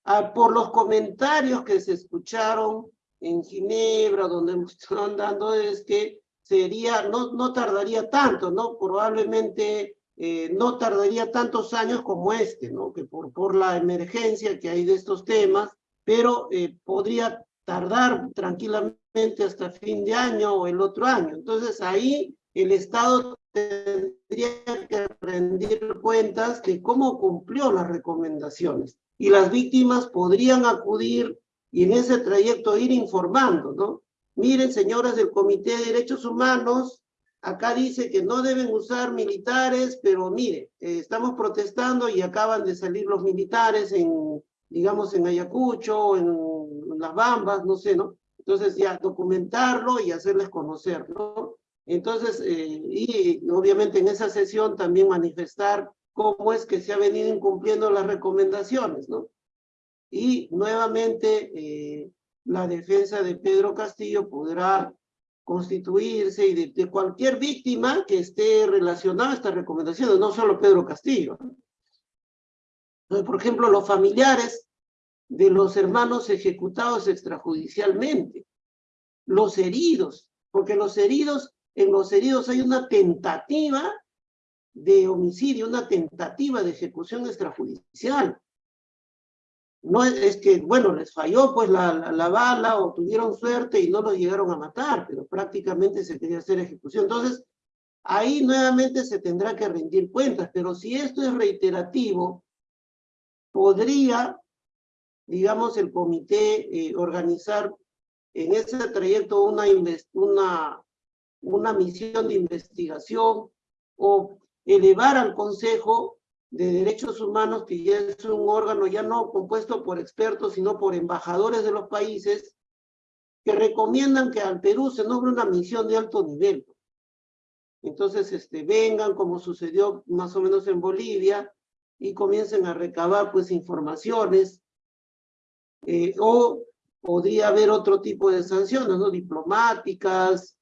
Ah, por los comentarios que se escucharon en Ginebra, donde están dando, es que sería, no, no tardaría tanto, ¿no? Probablemente eh, no tardaría tantos años como este, ¿no? Que por, por la emergencia que hay de estos temas, pero eh, podría tardar tranquilamente hasta fin de año o el otro año. Entonces ahí el Estado tendría que rendir cuentas de cómo cumplió las recomendaciones y las víctimas podrían acudir y en ese trayecto ir informando, ¿no? Miren, señoras del Comité de Derechos Humanos, acá dice que no deben usar militares, pero mire, eh, estamos protestando y acaban de salir los militares en, digamos, en Ayacucho, en, en Las Bambas, no sé, ¿no? Entonces ya documentarlo y hacerles conocer, ¿no? Entonces, eh, y obviamente en esa sesión también manifestar cómo es que se ha venido incumpliendo las recomendaciones, ¿no? Y nuevamente eh, la defensa de Pedro Castillo podrá constituirse y de, cualquier víctima que esté relacionada a estas recomendaciones, no solo Pedro Castillo. por ejemplo, los familiares de los hermanos ejecutados extrajudicialmente, los heridos, porque los heridos, en los heridos hay una tentativa de homicidio, una tentativa de ejecución extrajudicial. No es, que, bueno, les falló pues la, la, bala o tuvieron suerte y no los llegaron a matar, pero prácticamente se quería hacer ejecución. Entonces, ahí nuevamente se tendrá que rendir cuentas, pero si esto es reiterativo, podría digamos, el comité eh, organizar en ese trayecto una, una, una misión de investigación o elevar al Consejo de Derechos Humanos, que ya es un órgano ya no compuesto por expertos, sino por embajadores de los países, que recomiendan que al Perú se nombre una misión de alto nivel. Entonces, este, vengan, como sucedió más o menos en Bolivia, y comiencen a recabar pues informaciones eh, o podría haber otro tipo de sanciones, ¿no? Diplomáticas,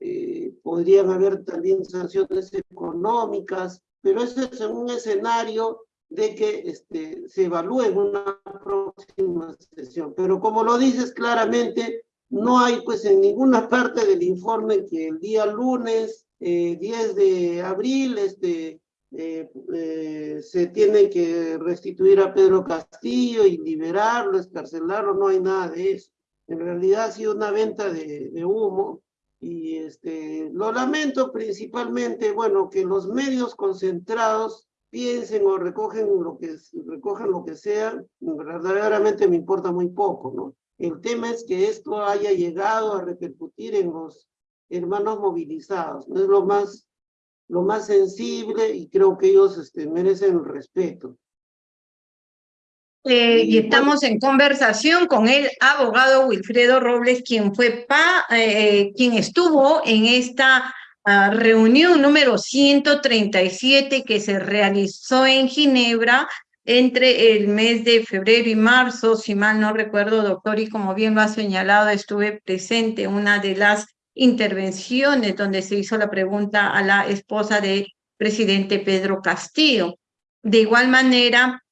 eh, podrían haber también sanciones económicas, pero eso es en un escenario de que este, se evalúe en una próxima sesión. Pero como lo dices claramente, no hay pues en ninguna parte del informe que el día lunes, 10 eh, de abril, este, eh, eh, se tiene que restituir a Pedro Castillo y liberarlo, escarcelarlo, no hay nada de eso. En realidad ha sido una venta de, humo y este, lo lamento principalmente, bueno, que los medios concentrados piensen o recogen lo que, recogen lo que sea, verdaderamente me importa muy poco, ¿no? El tema es que esto haya llegado a repercutir en los hermanos movilizados, ¿no? es lo más, lo más sensible y creo que ellos este, merecen respeto. Eh, y estamos en conversación con el abogado Wilfredo Robles, quien fue pa, eh, quien estuvo en esta uh, reunión número 137 que se realizó en Ginebra entre el mes de febrero y marzo, si mal no recuerdo, doctor, y como bien lo ha señalado, estuve presente en una de las intervenciones donde se hizo la pregunta a la esposa del presidente Pedro Castillo. De igual manera,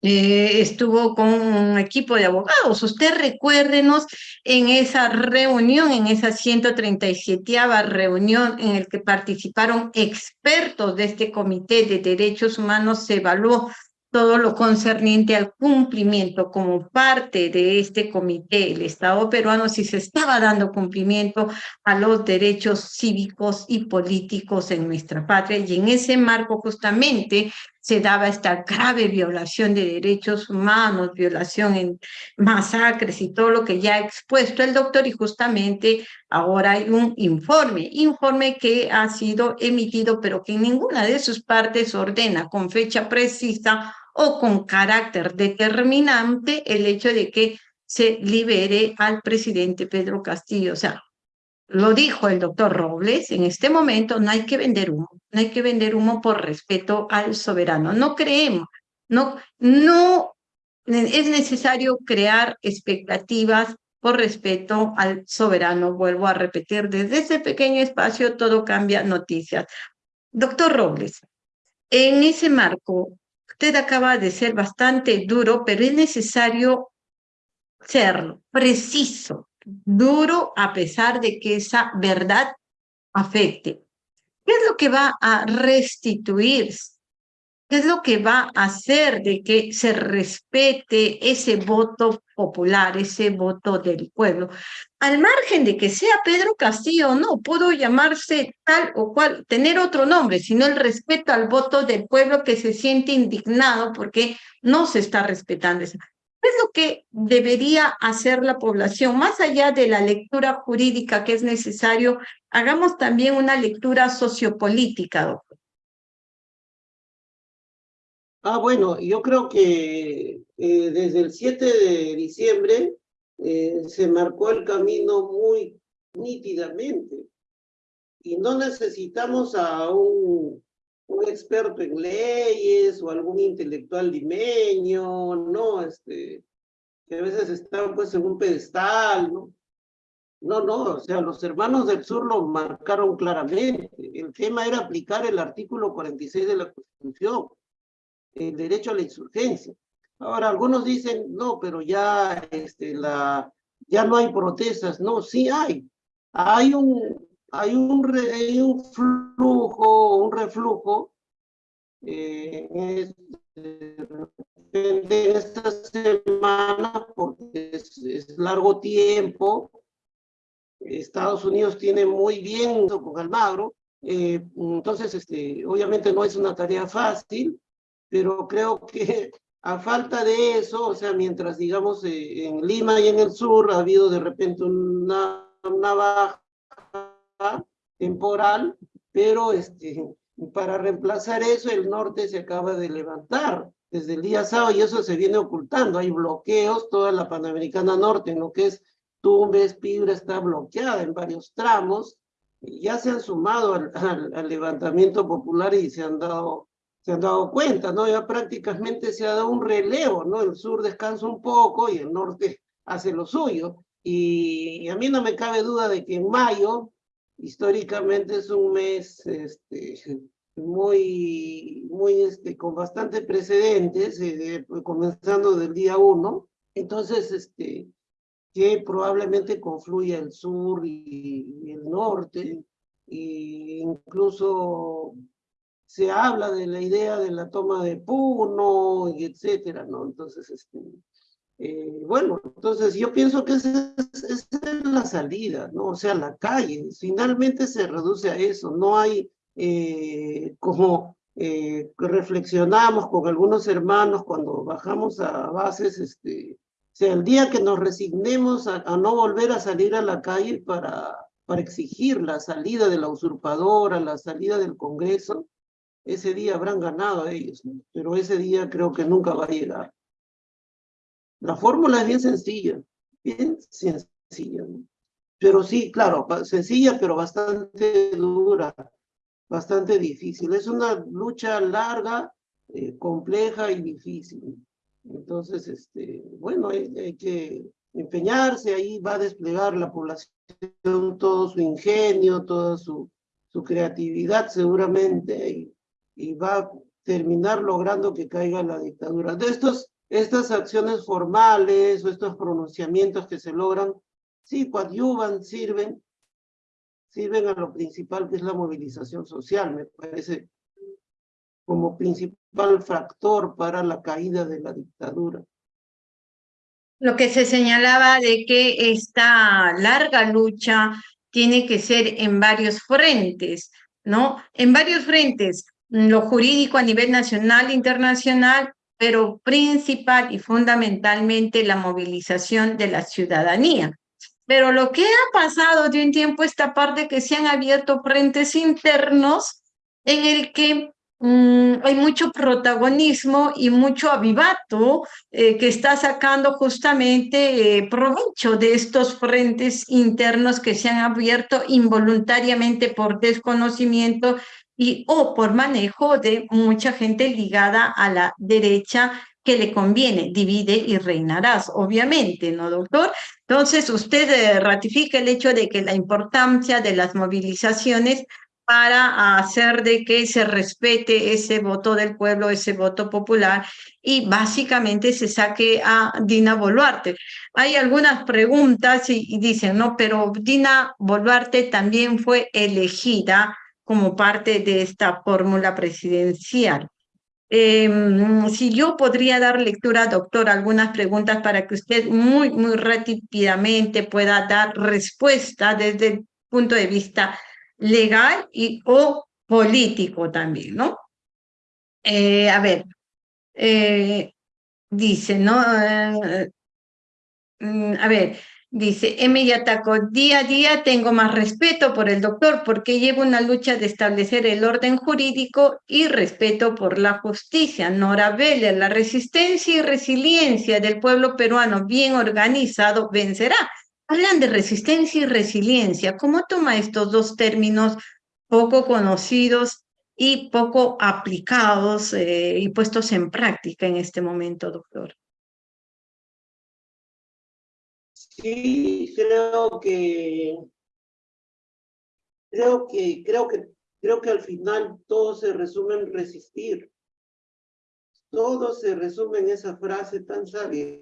eh, estuvo con un equipo de abogados. Usted recuérdenos en esa reunión, en esa 137 reunión en el que participaron expertos de este Comité de Derechos Humanos, se evaluó todo lo concerniente al cumplimiento como parte de este comité, el Estado peruano, si se estaba dando cumplimiento a los derechos cívicos y políticos en nuestra patria. Y en ese marco justamente se daba esta grave violación de derechos humanos, violación en masacres y todo lo que ya ha expuesto el doctor y justamente ahora hay un informe, informe que ha sido emitido pero que en ninguna de sus partes ordena con fecha precisa o con carácter determinante el hecho de que se libere al presidente Pedro Castillo. O sea, lo dijo el doctor Robles, en este momento no hay que vender humo, no hay que vender humo por respeto al soberano. No creemos, no, no es necesario crear expectativas por respeto al soberano. Vuelvo a repetir, desde ese pequeño espacio todo cambia noticias. Doctor Robles, en ese marco, usted acaba de ser bastante duro, pero es necesario serlo, preciso, duro a pesar de que esa verdad afecte. ¿Qué es lo que va a restituir? ¿Qué es lo que va a hacer de que se respete ese voto popular, ese voto del pueblo? Al margen de que sea Pedro Castillo o no, pudo llamarse tal o cual, tener otro nombre, sino el respeto al voto del pueblo que se siente indignado porque no se está respetando esa. ¿Qué es lo que debería hacer la población? Más allá de la lectura jurídica que es necesario, hagamos también una lectura sociopolítica, doctor. Ah, bueno, yo creo que eh, desde el 7 de diciembre eh, se marcó el camino muy nítidamente y no necesitamos a un un experto en leyes o algún intelectual limeño, ¿no? Este, que a veces están pues en un pedestal, ¿no? No, no, o sea, los hermanos del sur lo marcaron claramente. El tema era aplicar el artículo 46 de la Constitución, el derecho a la insurgencia. Ahora, algunos dicen, no, pero ya, este, la, ya no hay protestas. No, sí hay. Hay un, hay un, hay un flujo, un reflujo eh, en esta semana porque es, largo tiempo. Estados Unidos tiene muy bien con Almagro, eh, entonces este, obviamente no es una tarea fácil, pero creo que a falta de eso, o sea, mientras digamos eh, en Lima y en el sur ha habido de repente una, una baja temporal, pero este, para reemplazar eso el norte se acaba de levantar desde el día sábado y eso se viene ocultando. Hay bloqueos, toda la Panamericana Norte, en lo que es Tumbes, Piura está bloqueada en varios tramos. Ya se han sumado al, al, levantamiento popular y se han dado se han dado cuenta, ¿no? Ya prácticamente se ha dado un relevo, ¿no? El sur descansa un poco y el norte hace lo suyo. y a mí no me cabe duda de que en mayo históricamente es un mes este, muy, muy este, con bastante precedentes, eh, comenzando del día uno. Entonces, este, que probablemente confluya el sur y, el norte, e incluso se habla de la idea de la toma de Puno, y etcétera, ¿no? Entonces, este, eh, bueno, entonces yo pienso que esa es, la salida, ¿no? O sea, la calle, finalmente se reduce a eso, no hay eh, como eh, reflexionamos con algunos hermanos cuando bajamos a bases, este, o sea, el día que nos resignemos a, no volver a salir a la calle para, para exigir la salida de la usurpadora, la salida del Congreso, ese día habrán ganado a ellos, pero ese día creo que nunca va a llegar. La fórmula es bien sencilla, bien sencilla, pero sí, claro, sencilla, pero bastante dura, bastante difícil. Es una lucha larga, eh, compleja y difícil. Entonces, este, bueno, hay, que empeñarse, ahí va a desplegar la población todo su ingenio, toda su, su creatividad seguramente, y va a terminar logrando que caiga la dictadura. De estos, estas acciones formales o estos pronunciamientos que se logran, sí, coadyuvan, sirven, sirven a lo principal que es la movilización social, me parece como principal factor para la caída de la dictadura. Lo que se señalaba de que esta larga lucha tiene que ser en varios frentes, ¿no? En varios frentes, lo jurídico a nivel nacional, internacional, pero principal y fundamentalmente la movilización de la ciudadanía. Pero lo que ha pasado de un tiempo esta parte que se han abierto frentes internos en el que mm, hay mucho protagonismo y mucho avivato eh, que está sacando justamente eh, provecho de estos frentes internos que se han abierto involuntariamente por desconocimiento y o por manejo de mucha gente ligada a la derecha que le conviene, divide y reinarás, obviamente, ¿no, doctor? Entonces, usted eh, ratifica el hecho de que la importancia de las movilizaciones para hacer de que se respete ese voto del pueblo, ese voto popular, y básicamente se saque a Dina Boluarte. Hay algunas preguntas y, y dicen, no, pero Dina Boluarte también fue elegida como parte de esta fórmula presidencial. Em, si yo podría dar lectura, doctor, algunas preguntas para que usted muy, muy rápidamente pueda dar respuesta desde el punto de vista legal y o político también, ¿no? Eh, a ver, eh, dice, ¿no? Eh, mm, a ver, Dice, Emi Ataco, día a día tengo más respeto por el doctor porque llevo una lucha de establecer el orden jurídico y respeto por la justicia. Nora Vélez, la resistencia y resiliencia del pueblo peruano bien organizado vencerá. Hablan de resistencia y resiliencia. ¿Cómo toma estos dos términos poco conocidos y poco aplicados eh, y puestos en práctica en este momento, doctor? Sí, creo que creo que creo que creo que al final todo se resume en resistir. Todo se resume en esa frase tan sabia.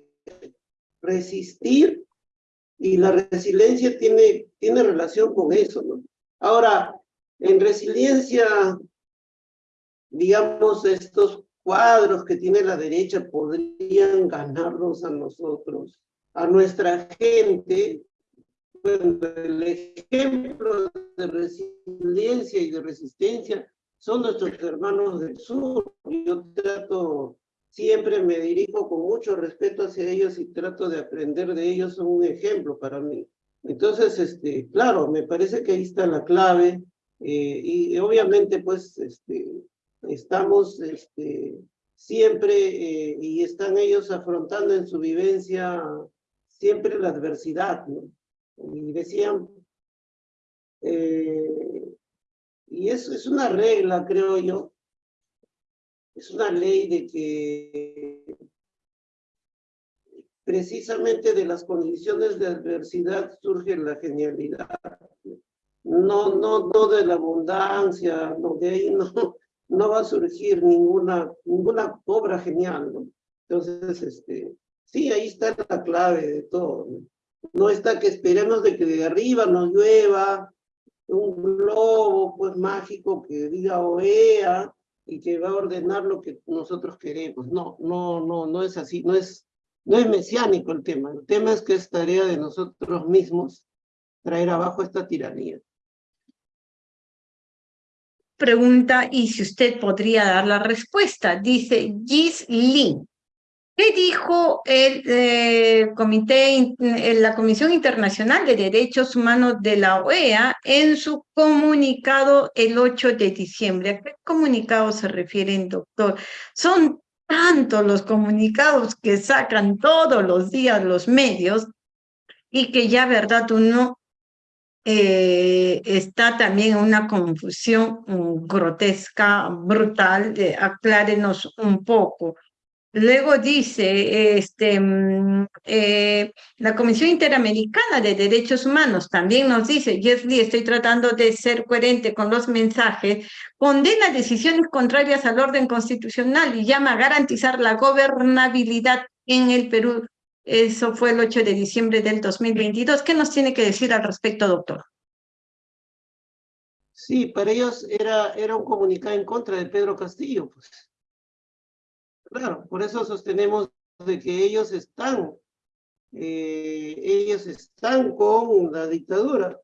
Resistir y la resiliencia tiene, tiene relación con eso, ¿no? Ahora, en resiliencia, digamos, estos cuadros que tiene la derecha podrían ganarnos a nosotros a nuestra gente, el ejemplo de resiliencia y de resistencia son nuestros hermanos del sur. Yo trato, siempre me dirijo con mucho respeto hacia ellos y trato de aprender de ellos, son un ejemplo para mí. Entonces, este, claro, me parece que ahí está la clave eh, y obviamente pues este, estamos este, siempre eh, y están ellos afrontando en su vivencia siempre la adversidad, ¿no? Y decían, eh, y eso es una regla, creo yo, es una ley de que precisamente de las condiciones de adversidad surge la genialidad. No, no, no de la abundancia, no, de ahí no, no va a surgir ninguna, ninguna obra genial, ¿no? Entonces, este, Sí, ahí está la clave de todo. ¿no? está que esperemos de que de arriba nos llueva un globo pues mágico que diga OEA y que va a ordenar lo que nosotros queremos. No, no, no, no es así, no es, no es mesiánico el tema. El tema es que es tarea de nosotros mismos traer abajo esta tiranía. Pregunta, y si usted podría dar la respuesta, dice Gis Lin. ¿Qué dijo el eh, comité, la Comisión Internacional de Derechos Humanos de la OEA en su comunicado el 8 de diciembre? ¿A qué comunicado se refieren, doctor? Son tantos los comunicados que sacan todos los días los medios y que ya, verdad, uno eh, está también una confusión mm, grotesca, brutal. aclárenos un poco. Luego dice, este, mm, eh, la Comisión Interamericana de Derechos Humanos también nos dice, Jeff Lee, estoy tratando de ser coherente con los mensajes, condena decisiones contrarias al orden constitucional y llama a garantizar la gobernabilidad en el Perú. Eso fue el 8 de diciembre del 2022. ¿Qué nos tiene que decir al respecto, doctor? Sí, para ellos era, era un comunicado en contra de Pedro Castillo, pues. Claro, por eso sostenemos de que ellos están, eh, ellos están con la dictadura.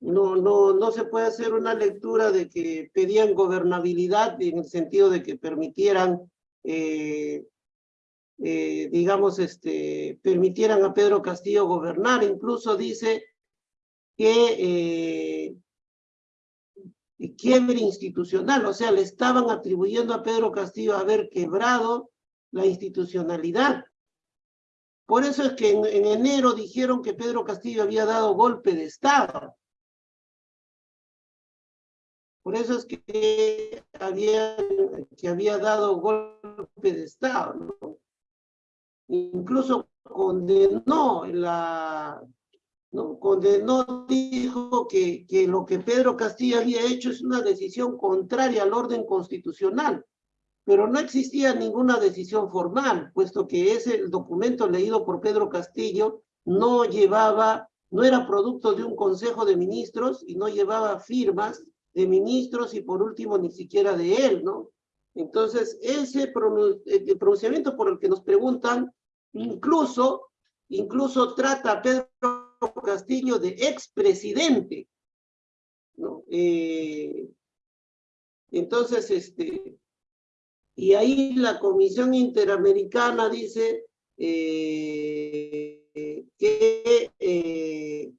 No, no, no se puede hacer una lectura de que pedían gobernabilidad en el sentido de que permitieran, eh, eh, digamos, este, permitieran a Pedro Castillo gobernar. Incluso dice que quiebre institucional, o sea, le estaban atribuyendo a Pedro Castillo haber quebrado la institucionalidad. Por eso es que en, enero dijeron que Pedro Castillo había dado golpe de Estado. Por eso es que había, que había dado golpe de Estado. Incluso condenó la, ¿no? Condenó, dijo que, que lo que Pedro Castillo había hecho es una decisión contraria al orden constitucional, pero no existía ninguna decisión formal, puesto que ese documento leído por Pedro Castillo no llevaba, no era producto de un consejo de ministros y no llevaba firmas de ministros y por último ni siquiera de él, ¿no? Entonces, ese pronunciamiento por el que nos preguntan, incluso, incluso trata a Pedro Castillo de expresidente. ¿no? Eh, entonces, este, y ahí la Comisión Interamericana dice eh, que eh,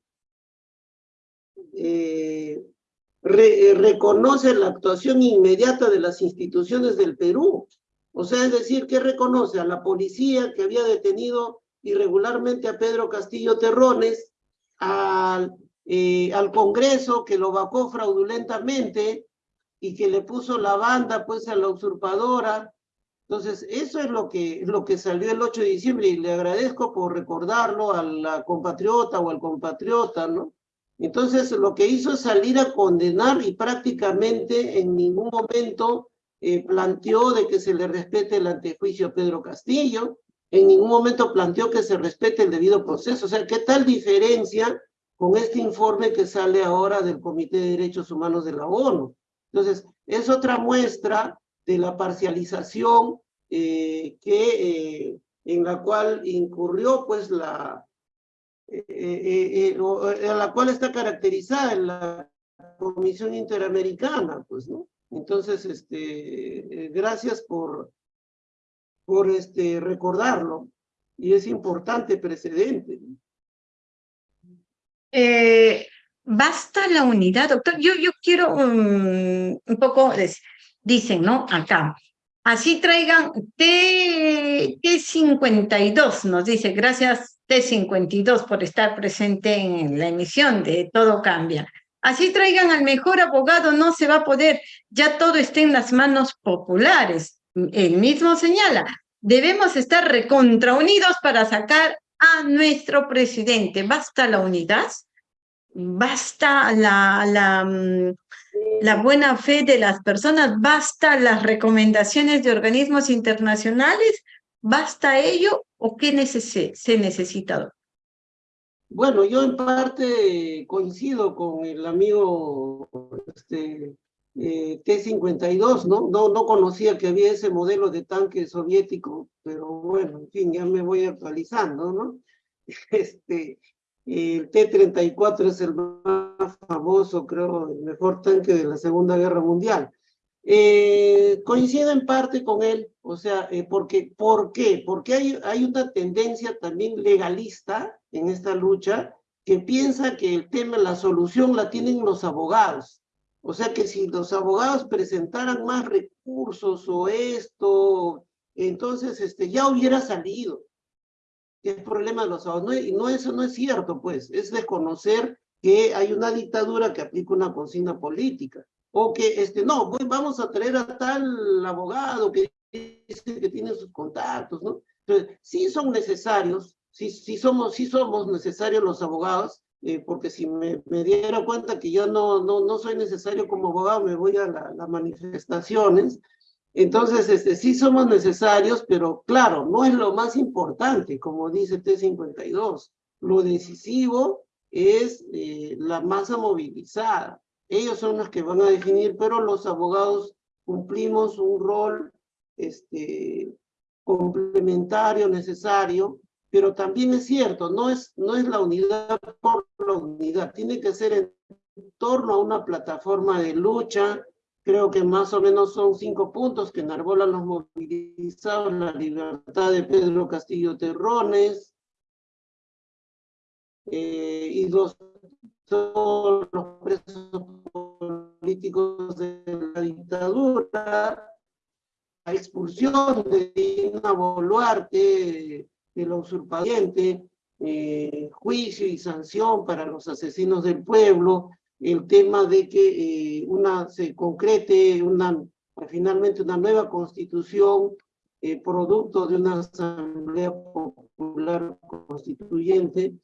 reconoce la actuación inmediata de las instituciones del Perú. O sea, es decir, que reconoce a la policía que había detenido irregularmente a Pedro Castillo Terrones, al, eh, al Congreso que lo vacó fraudulentamente y que le puso la banda pues a la usurpadora. Entonces, eso es lo que, lo que salió el 8 de diciembre y le agradezco por recordarlo a la compatriota o al compatriota, ¿no? Entonces, lo que hizo es salir a condenar y prácticamente en ningún momento eh, planteó de que se le respete el antejuicio a Pedro Castillo, en ningún momento planteó que se respete el debido proceso. O sea, ¿qué tal diferencia con este informe que sale ahora del Comité de Derechos Humanos de la ONU? Entonces, es otra muestra de la parcialización eh, que, eh, en la cual incurrió pues la, eh, en la cual está caracterizada la Comisión Interamericana, pues, ¿no? Entonces, este, gracias por, por este, recordarlo. Y es importante precedente. Eh, basta la unidad, doctor. Yo, yo quiero un poco, dicen, ¿no? Acá. Así traigan T, T52, nos dice, gracias T52 por estar presente en la emisión de Todo Cambia. Así traigan al mejor abogado, no se va a poder, ya todo está en las manos populares. Él mismo señala, debemos estar recontraunidos para sacar a nuestro presidente. ¿Basta la unidad? ¿Basta la, mm, buena fe de las personas? ¿Basta las recomendaciones de organismos internacionales? ¿Basta ello o qué se necesita? Bueno, yo en parte coincido con el amigo este, eh, T-52, ¿no? ¿no? No conocía que había ese modelo de tanque soviético, pero bueno, en fin, ya me voy actualizando, ¿no? Este, el T-34 es el más famoso, creo, el mejor tanque de la Segunda Guerra Mundial. Eh, coincido en parte con él, o sea, eh, porque, ¿por qué? Porque hay, hay una tendencia también legalista en esta lucha que piensa que el tema, la solución la tienen los abogados. O sea que si los abogados presentaran más recursos o esto, entonces este, ya hubiera salido. Es problema de los abogados. No, no, eso no es cierto, pues. Es desconocer que hay una dictadura que aplica una consigna política. O que, este, no, vamos a traer a tal abogado que dice que tiene sus contactos, ¿no? Entonces, sí son necesarios, sí, sí, somos, sí somos necesarios los abogados, eh, porque si me, me, diera cuenta que yo no, no, no soy necesario como abogado, me voy a las manifestaciones. Entonces, este, sí somos necesarios, pero claro, no es lo más importante, como dice T52. Lo decisivo es eh, la masa movilizada. Ellos son los que van a definir, pero los abogados cumplimos un rol este, complementario, necesario, pero también es cierto, no es, no es la unidad por la unidad, tiene que ser en torno a una plataforma de lucha, creo que más o menos son cinco puntos que enarbolan los movilizados, la libertad de Pedro Castillo Terrones, eh, y dos, todos los presos políticos de la dictadura, la expulsión de Dina Boluarte, de la usurpadiente, eh, juicio y sanción para los asesinos del pueblo, el tema de que eh, una, se concrete una, finalmente una nueva constitución eh, producto de una asamblea popular constituyente.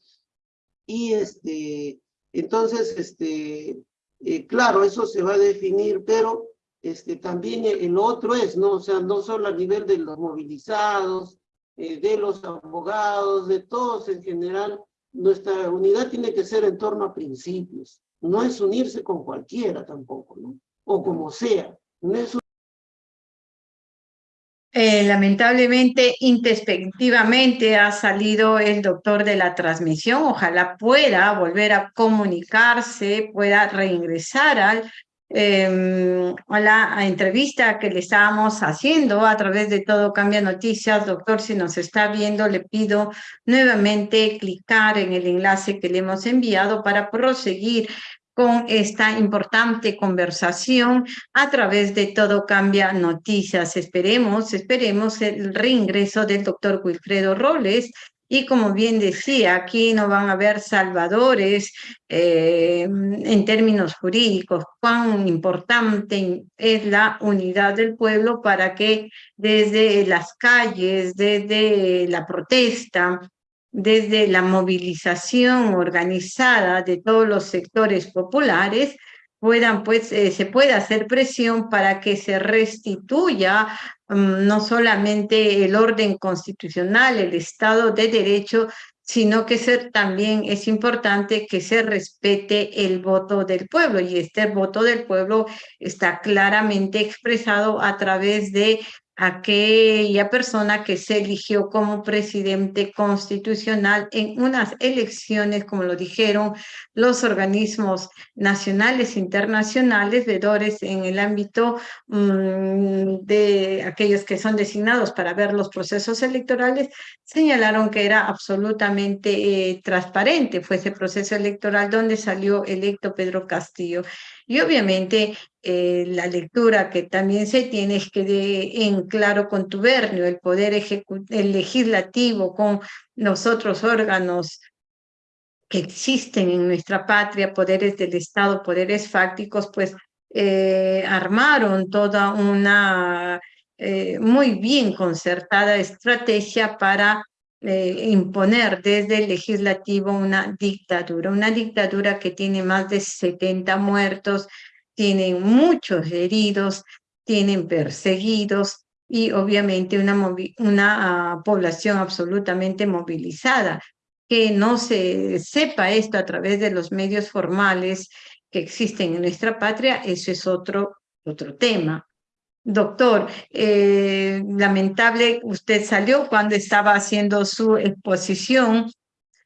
Y este entonces este claro eso se va a definir pero este también el otro es no o sea no solo a nivel de los movilizados eh, de los abogados, de todos en general, nuestra unidad tiene que ser en torno a principios. No es unirse con cualquiera tampoco, ¿no? O como sea. No es eh, lamentablemente, introspectivamente ha salido el doctor de la transmisión. Ojalá pueda volver a comunicarse, pueda reingresar al eh, a la entrevista que le estábamos haciendo a través de Todo Cambia Noticias. Doctor, si nos está viendo, le pido nuevamente clicar en el enlace que le hemos enviado para proseguir con esta importante conversación a través de Todo Cambia Noticias. Esperemos, esperemos el reingreso del doctor Wilfredo Robles, y como bien decía, aquí no van a haber salvadores eh, en términos jurídicos. Cuán importante es la unidad del pueblo para que desde las calles, desde la protesta, desde la movilización organizada de todos los sectores populares, puedan, pues, eh, se pueda hacer presión para que se restituya no solamente el orden constitucional, el Estado de Derecho, sino que ser, también es importante que se respete el voto del pueblo y este voto del pueblo está claramente expresado a través de aquella persona que se eligió como presidente constitucional en unas elecciones, como lo dijeron los organismos nacionales e internacionales, vedores en el ámbito mm, de aquellos que son designados para ver los procesos electorales, señalaron que era absolutamente eh, transparente, fue ese proceso electoral donde salió electo Pedro Castillo. Y obviamente eh, la lectura que también se tiene es que de, en claro contubernio el poder el legislativo con los otros órganos que existen en nuestra patria, poderes del Estado, poderes fácticos, pues eh, armaron toda una eh, muy bien concertada estrategia para imponer desde el legislativo una dictadura, una dictadura que tiene más de 70 muertos, tienen muchos heridos, tienen perseguidos y obviamente una, una ah, población absolutamente movilizada. Que no se sepa esto a través de los medios formales que existen en nuestra patria, eso es otro, otro tema. Doctor, eh, lamentable, usted salió cuando estaba haciendo su exposición,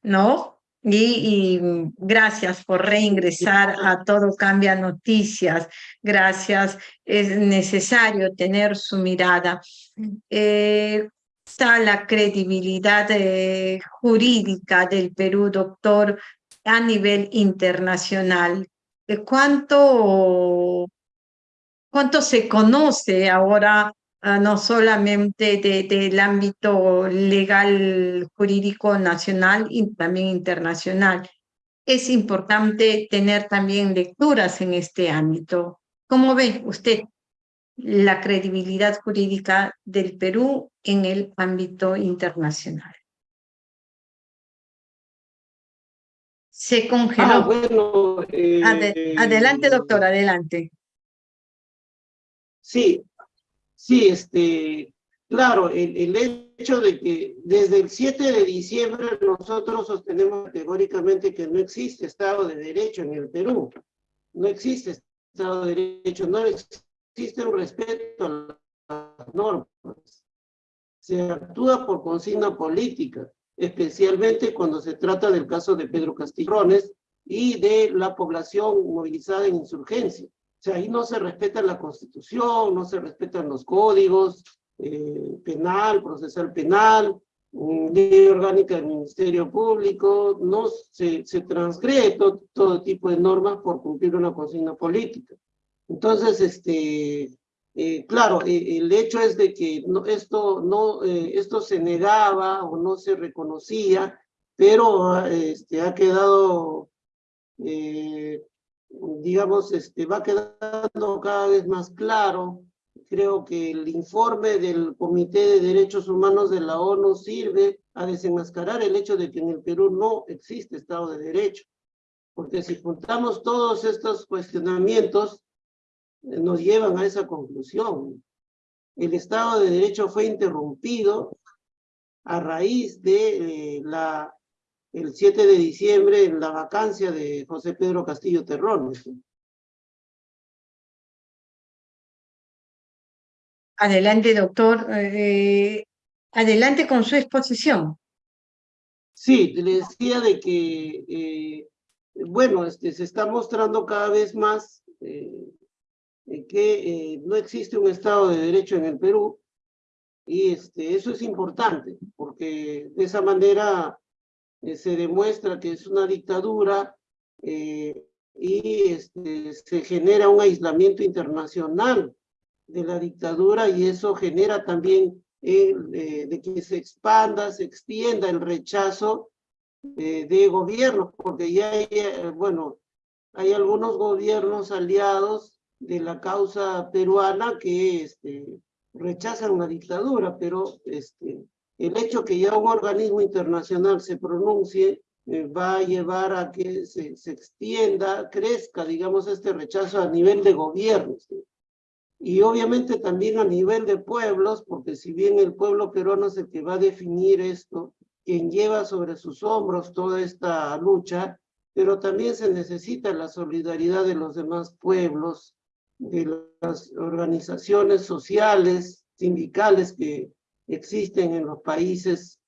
¿no? Y, gracias por reingresar a Todo Cambia Noticias. Gracias. Es necesario tener su mirada. Eh, está la credibilidad eh, jurídica del Perú, doctor, a nivel internacional. ¿Cuánto, cuánto se conoce ahora Ah, no solamente del ámbito legal jurídico nacional y también internacional. Es importante tener también lecturas en este ámbito. ¿Cómo ve usted la credibilidad jurídica del Perú en el ámbito internacional? Se congeló. Ah, bueno, eh, adelante, doctor, adelante. Sí, Sí, este, claro, el, hecho de que desde el 7 de diciembre nosotros sostenemos categóricamente que no existe Estado de Derecho en el Perú. No existe Estado de Derecho, no existe un respeto a las normas. Se actúa por consigna política, especialmente cuando se trata del caso de Pedro Castillones y de la población movilizada en insurgencia sea, ahí no se respeta la Constitución, no se respetan los códigos eh, penal, procesal penal, ley orgánica del Ministerio Público, no se, se transgrede todo, tipo de normas por cumplir una consigna política. Entonces, este, eh, claro, eh, el hecho es de que esto, no, esto se negaba o no se reconocía, pero este, ha quedado digamos, este, va quedando cada vez más claro. Creo que el informe del Comité de Derechos Humanos de la ONU sirve a desenmascarar el hecho de que en el Perú no existe Estado de Derecho. Porque si juntamos todos estos cuestionamientos, eh, nos llevan a esa conclusión. El Estado de Derecho fue interrumpido a raíz de eh, la el 7 de diciembre en la vacancia de José Pedro Castillo Terrón. Adelante, doctor. Eh, adelante con su exposición. Sí, le decía de que, eh, bueno, este, se está mostrando cada vez más eh, que no existe un Estado de Derecho en el Perú y este, eso es importante porque de esa manera eh, se demuestra que es una dictadura eh, y este, se genera un aislamiento internacional de la dictadura y eso genera también eh, de que se expanda, se extienda el rechazo de gobiernos, porque ya hay, bueno, hay algunos gobiernos aliados de la causa peruana que este, rechazan la dictadura, pero este, el hecho que ya un organismo internacional se pronuncie eh, va a llevar a que se, se, extienda, crezca, digamos, este rechazo a nivel de gobiernos. Y obviamente también a nivel de pueblos, porque si bien el pueblo peruano es el que va a definir esto, quien lleva sobre sus hombros toda esta lucha, pero también se necesita la solidaridad de los demás pueblos, de las organizaciones sociales, sindicales que existen en los países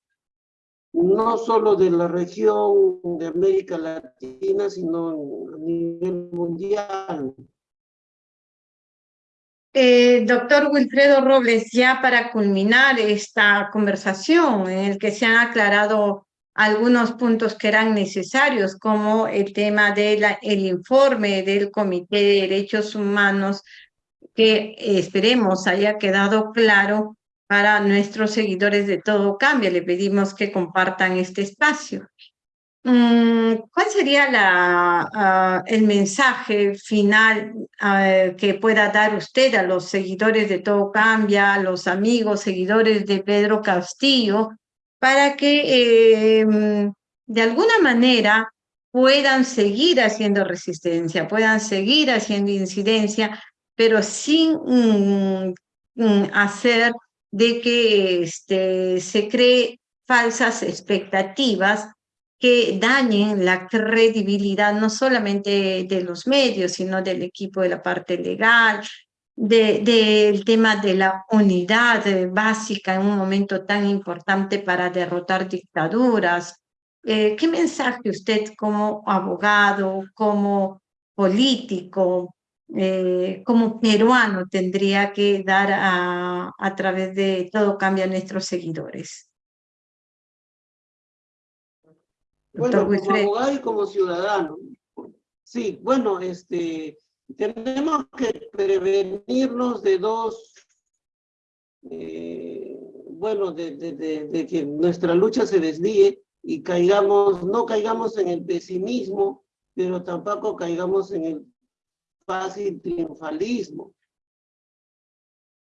no solo de la región de América Latina, sino a nivel mundial. Eh, doctor Wilfredo Robles, ya para culminar esta conversación en el que se han aclarado algunos puntos que eran necesarios, como el tema del el informe del Comité de Derechos Humanos, que esperemos haya quedado claro para nuestros seguidores de Todo Cambia. Le pedimos que compartan este espacio. Mm, ¿Cuál sería ah, el mensaje final ah, que pueda dar usted a los seguidores de Todo Cambia, a los amigos, seguidores de Pedro Castillo, para que em, de alguna manera puedan seguir haciendo resistencia, puedan seguir haciendo incidencia, pero sin mm, mm, hacer de que este, se cree falsas expectativas que dañen la credibilidad no solamente de los medios, sino del equipo de la parte legal, del tema de la unidad básica en un momento tan importante para derrotar dictaduras, eh, ¿qué mensaje usted como abogado, como político, eh, como peruano tendría que dar a, a través de Todo Cambia a nuestros seguidores? Bueno, como abogado y como ciudadano. Sí, bueno, este, tenemos que prevenirnos de dos, eh, bueno, de, de, de, que nuestra lucha se desvíe y caigamos, no caigamos en el pesimismo, pero tampoco caigamos en el fácil triunfalismo.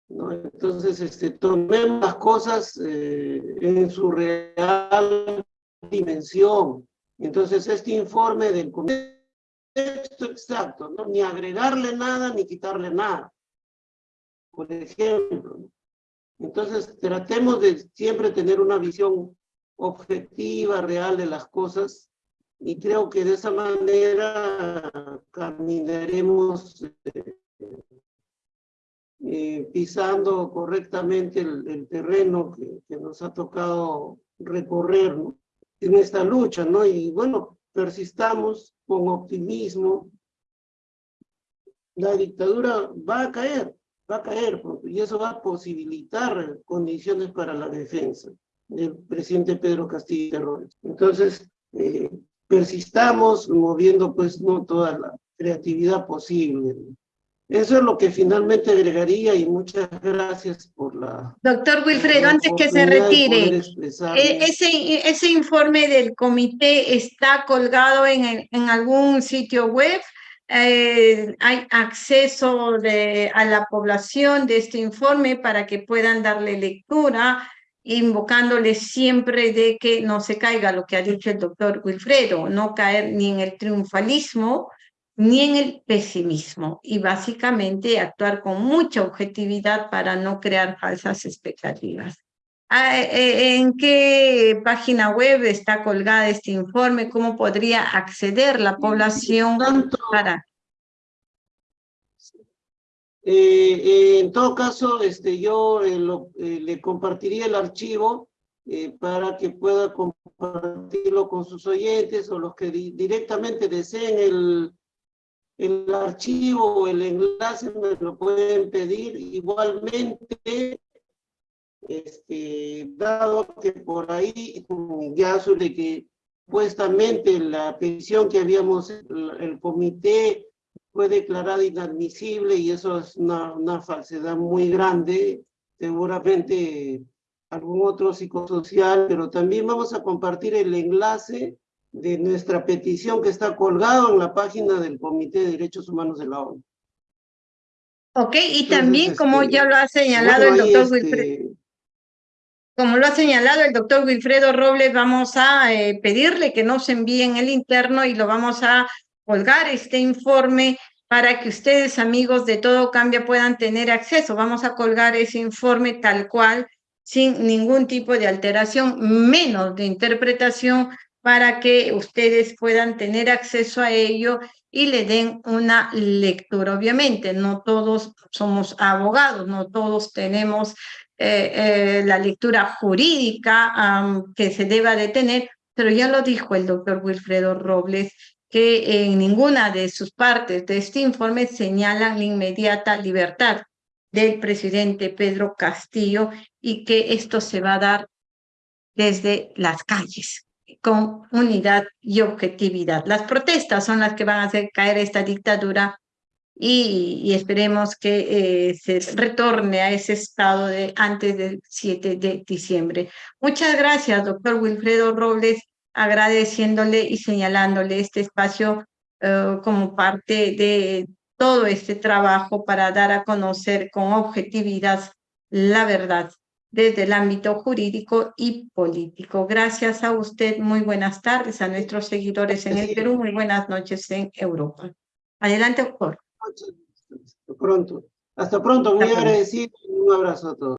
¿no? Entonces, este, tomemos las cosas eh, en su real dimensión. Entonces, este informe del contexto exacto, ¿no? ni agregarle nada ni quitarle nada. Por ejemplo. Entonces, tratemos de siempre tener una visión objetiva, real de las cosas, y creo que de esa manera caminaremos eh, eh, pisando correctamente el, terreno que, que, nos ha tocado recorrer, ¿no? en esta lucha, ¿no? Y bueno, persistamos con optimismo. La dictadura va a caer, va a caer, y eso va a posibilitar condiciones para la defensa del presidente Pedro Castillo Terrores. Entonces, eh, persistamos moviendo pues no toda la creatividad posible. Eso es lo que finalmente agregaría y muchas gracias por la... Doctor Wilfredo, antes que se retire, e, ese, ese informe del comité está colgado en, en algún sitio web. Eh, hay acceso de, a la población de este informe para que puedan darle lectura, invocándole siempre de que no se caiga lo que ha dicho el doctor Wilfredo, no caer ni en el triunfalismo, ni en el pesimismo y básicamente actuar con mucha objetividad para no crear falsas expectativas. Ah, eh, eh, ¿En qué página web está colgada este informe? ¿Cómo podría acceder la población para...? Eh, en todo caso, este, yo le compartiría el archivo para que pueda compartirlo con sus oyentes o los que directamente deseen el, el archivo o el enlace me lo pueden pedir. Igualmente este, dado que por ahí ya sobre que supuestamente la petición que habíamos el, comité fue declarada inadmisible y eso es una, una falsedad muy grande seguramente algún otro psicosocial pero también vamos a compartir el enlace de nuestra petición que está colgado en la página del Comité de Derechos Humanos de la ONU. Ok, y también como este, ya lo ha señalado el doctor este Wilfredo, como lo ha señalado el doctor Wilfredo Robles, vamos a eh, pedirle que nos envíen el interno y lo vamos a colgar este informe para que ustedes, amigos de Todo Cambia, puedan tener acceso. Vamos a colgar ese informe tal cual, sin ningún tipo de alteración, menos de interpretación, para que ustedes puedan tener acceso a ello y le den una lectura. Obviamente, no todos somos abogados, no todos tenemos eh, eh, la lectura jurídica que se deba de tener, pero ya lo dijo el doctor Wilfredo Robles, que en ninguna de sus partes de este informe señalan la inmediata libertad del presidente Pedro Castillo y que esto se va a dar desde las calles con unidad y objetividad. Las protestas son las que van a hacer caer esta dictadura y, esperemos que eh, se retorne a ese estado de antes del 7 de diciembre. Muchas gracias, doctor Wilfredo Robles, agradeciéndole y señalándole este espacio eh, como parte de todo este trabajo para dar a conocer con objetividad la verdad desde el ámbito jurídico y político. Gracias a usted, muy buenas tardes, a nuestros seguidores en el Perú, muy buenas noches en Europa. Adelante, doctor. Hasta pronto. Hasta pronto, muy agradecido y un abrazo a todos.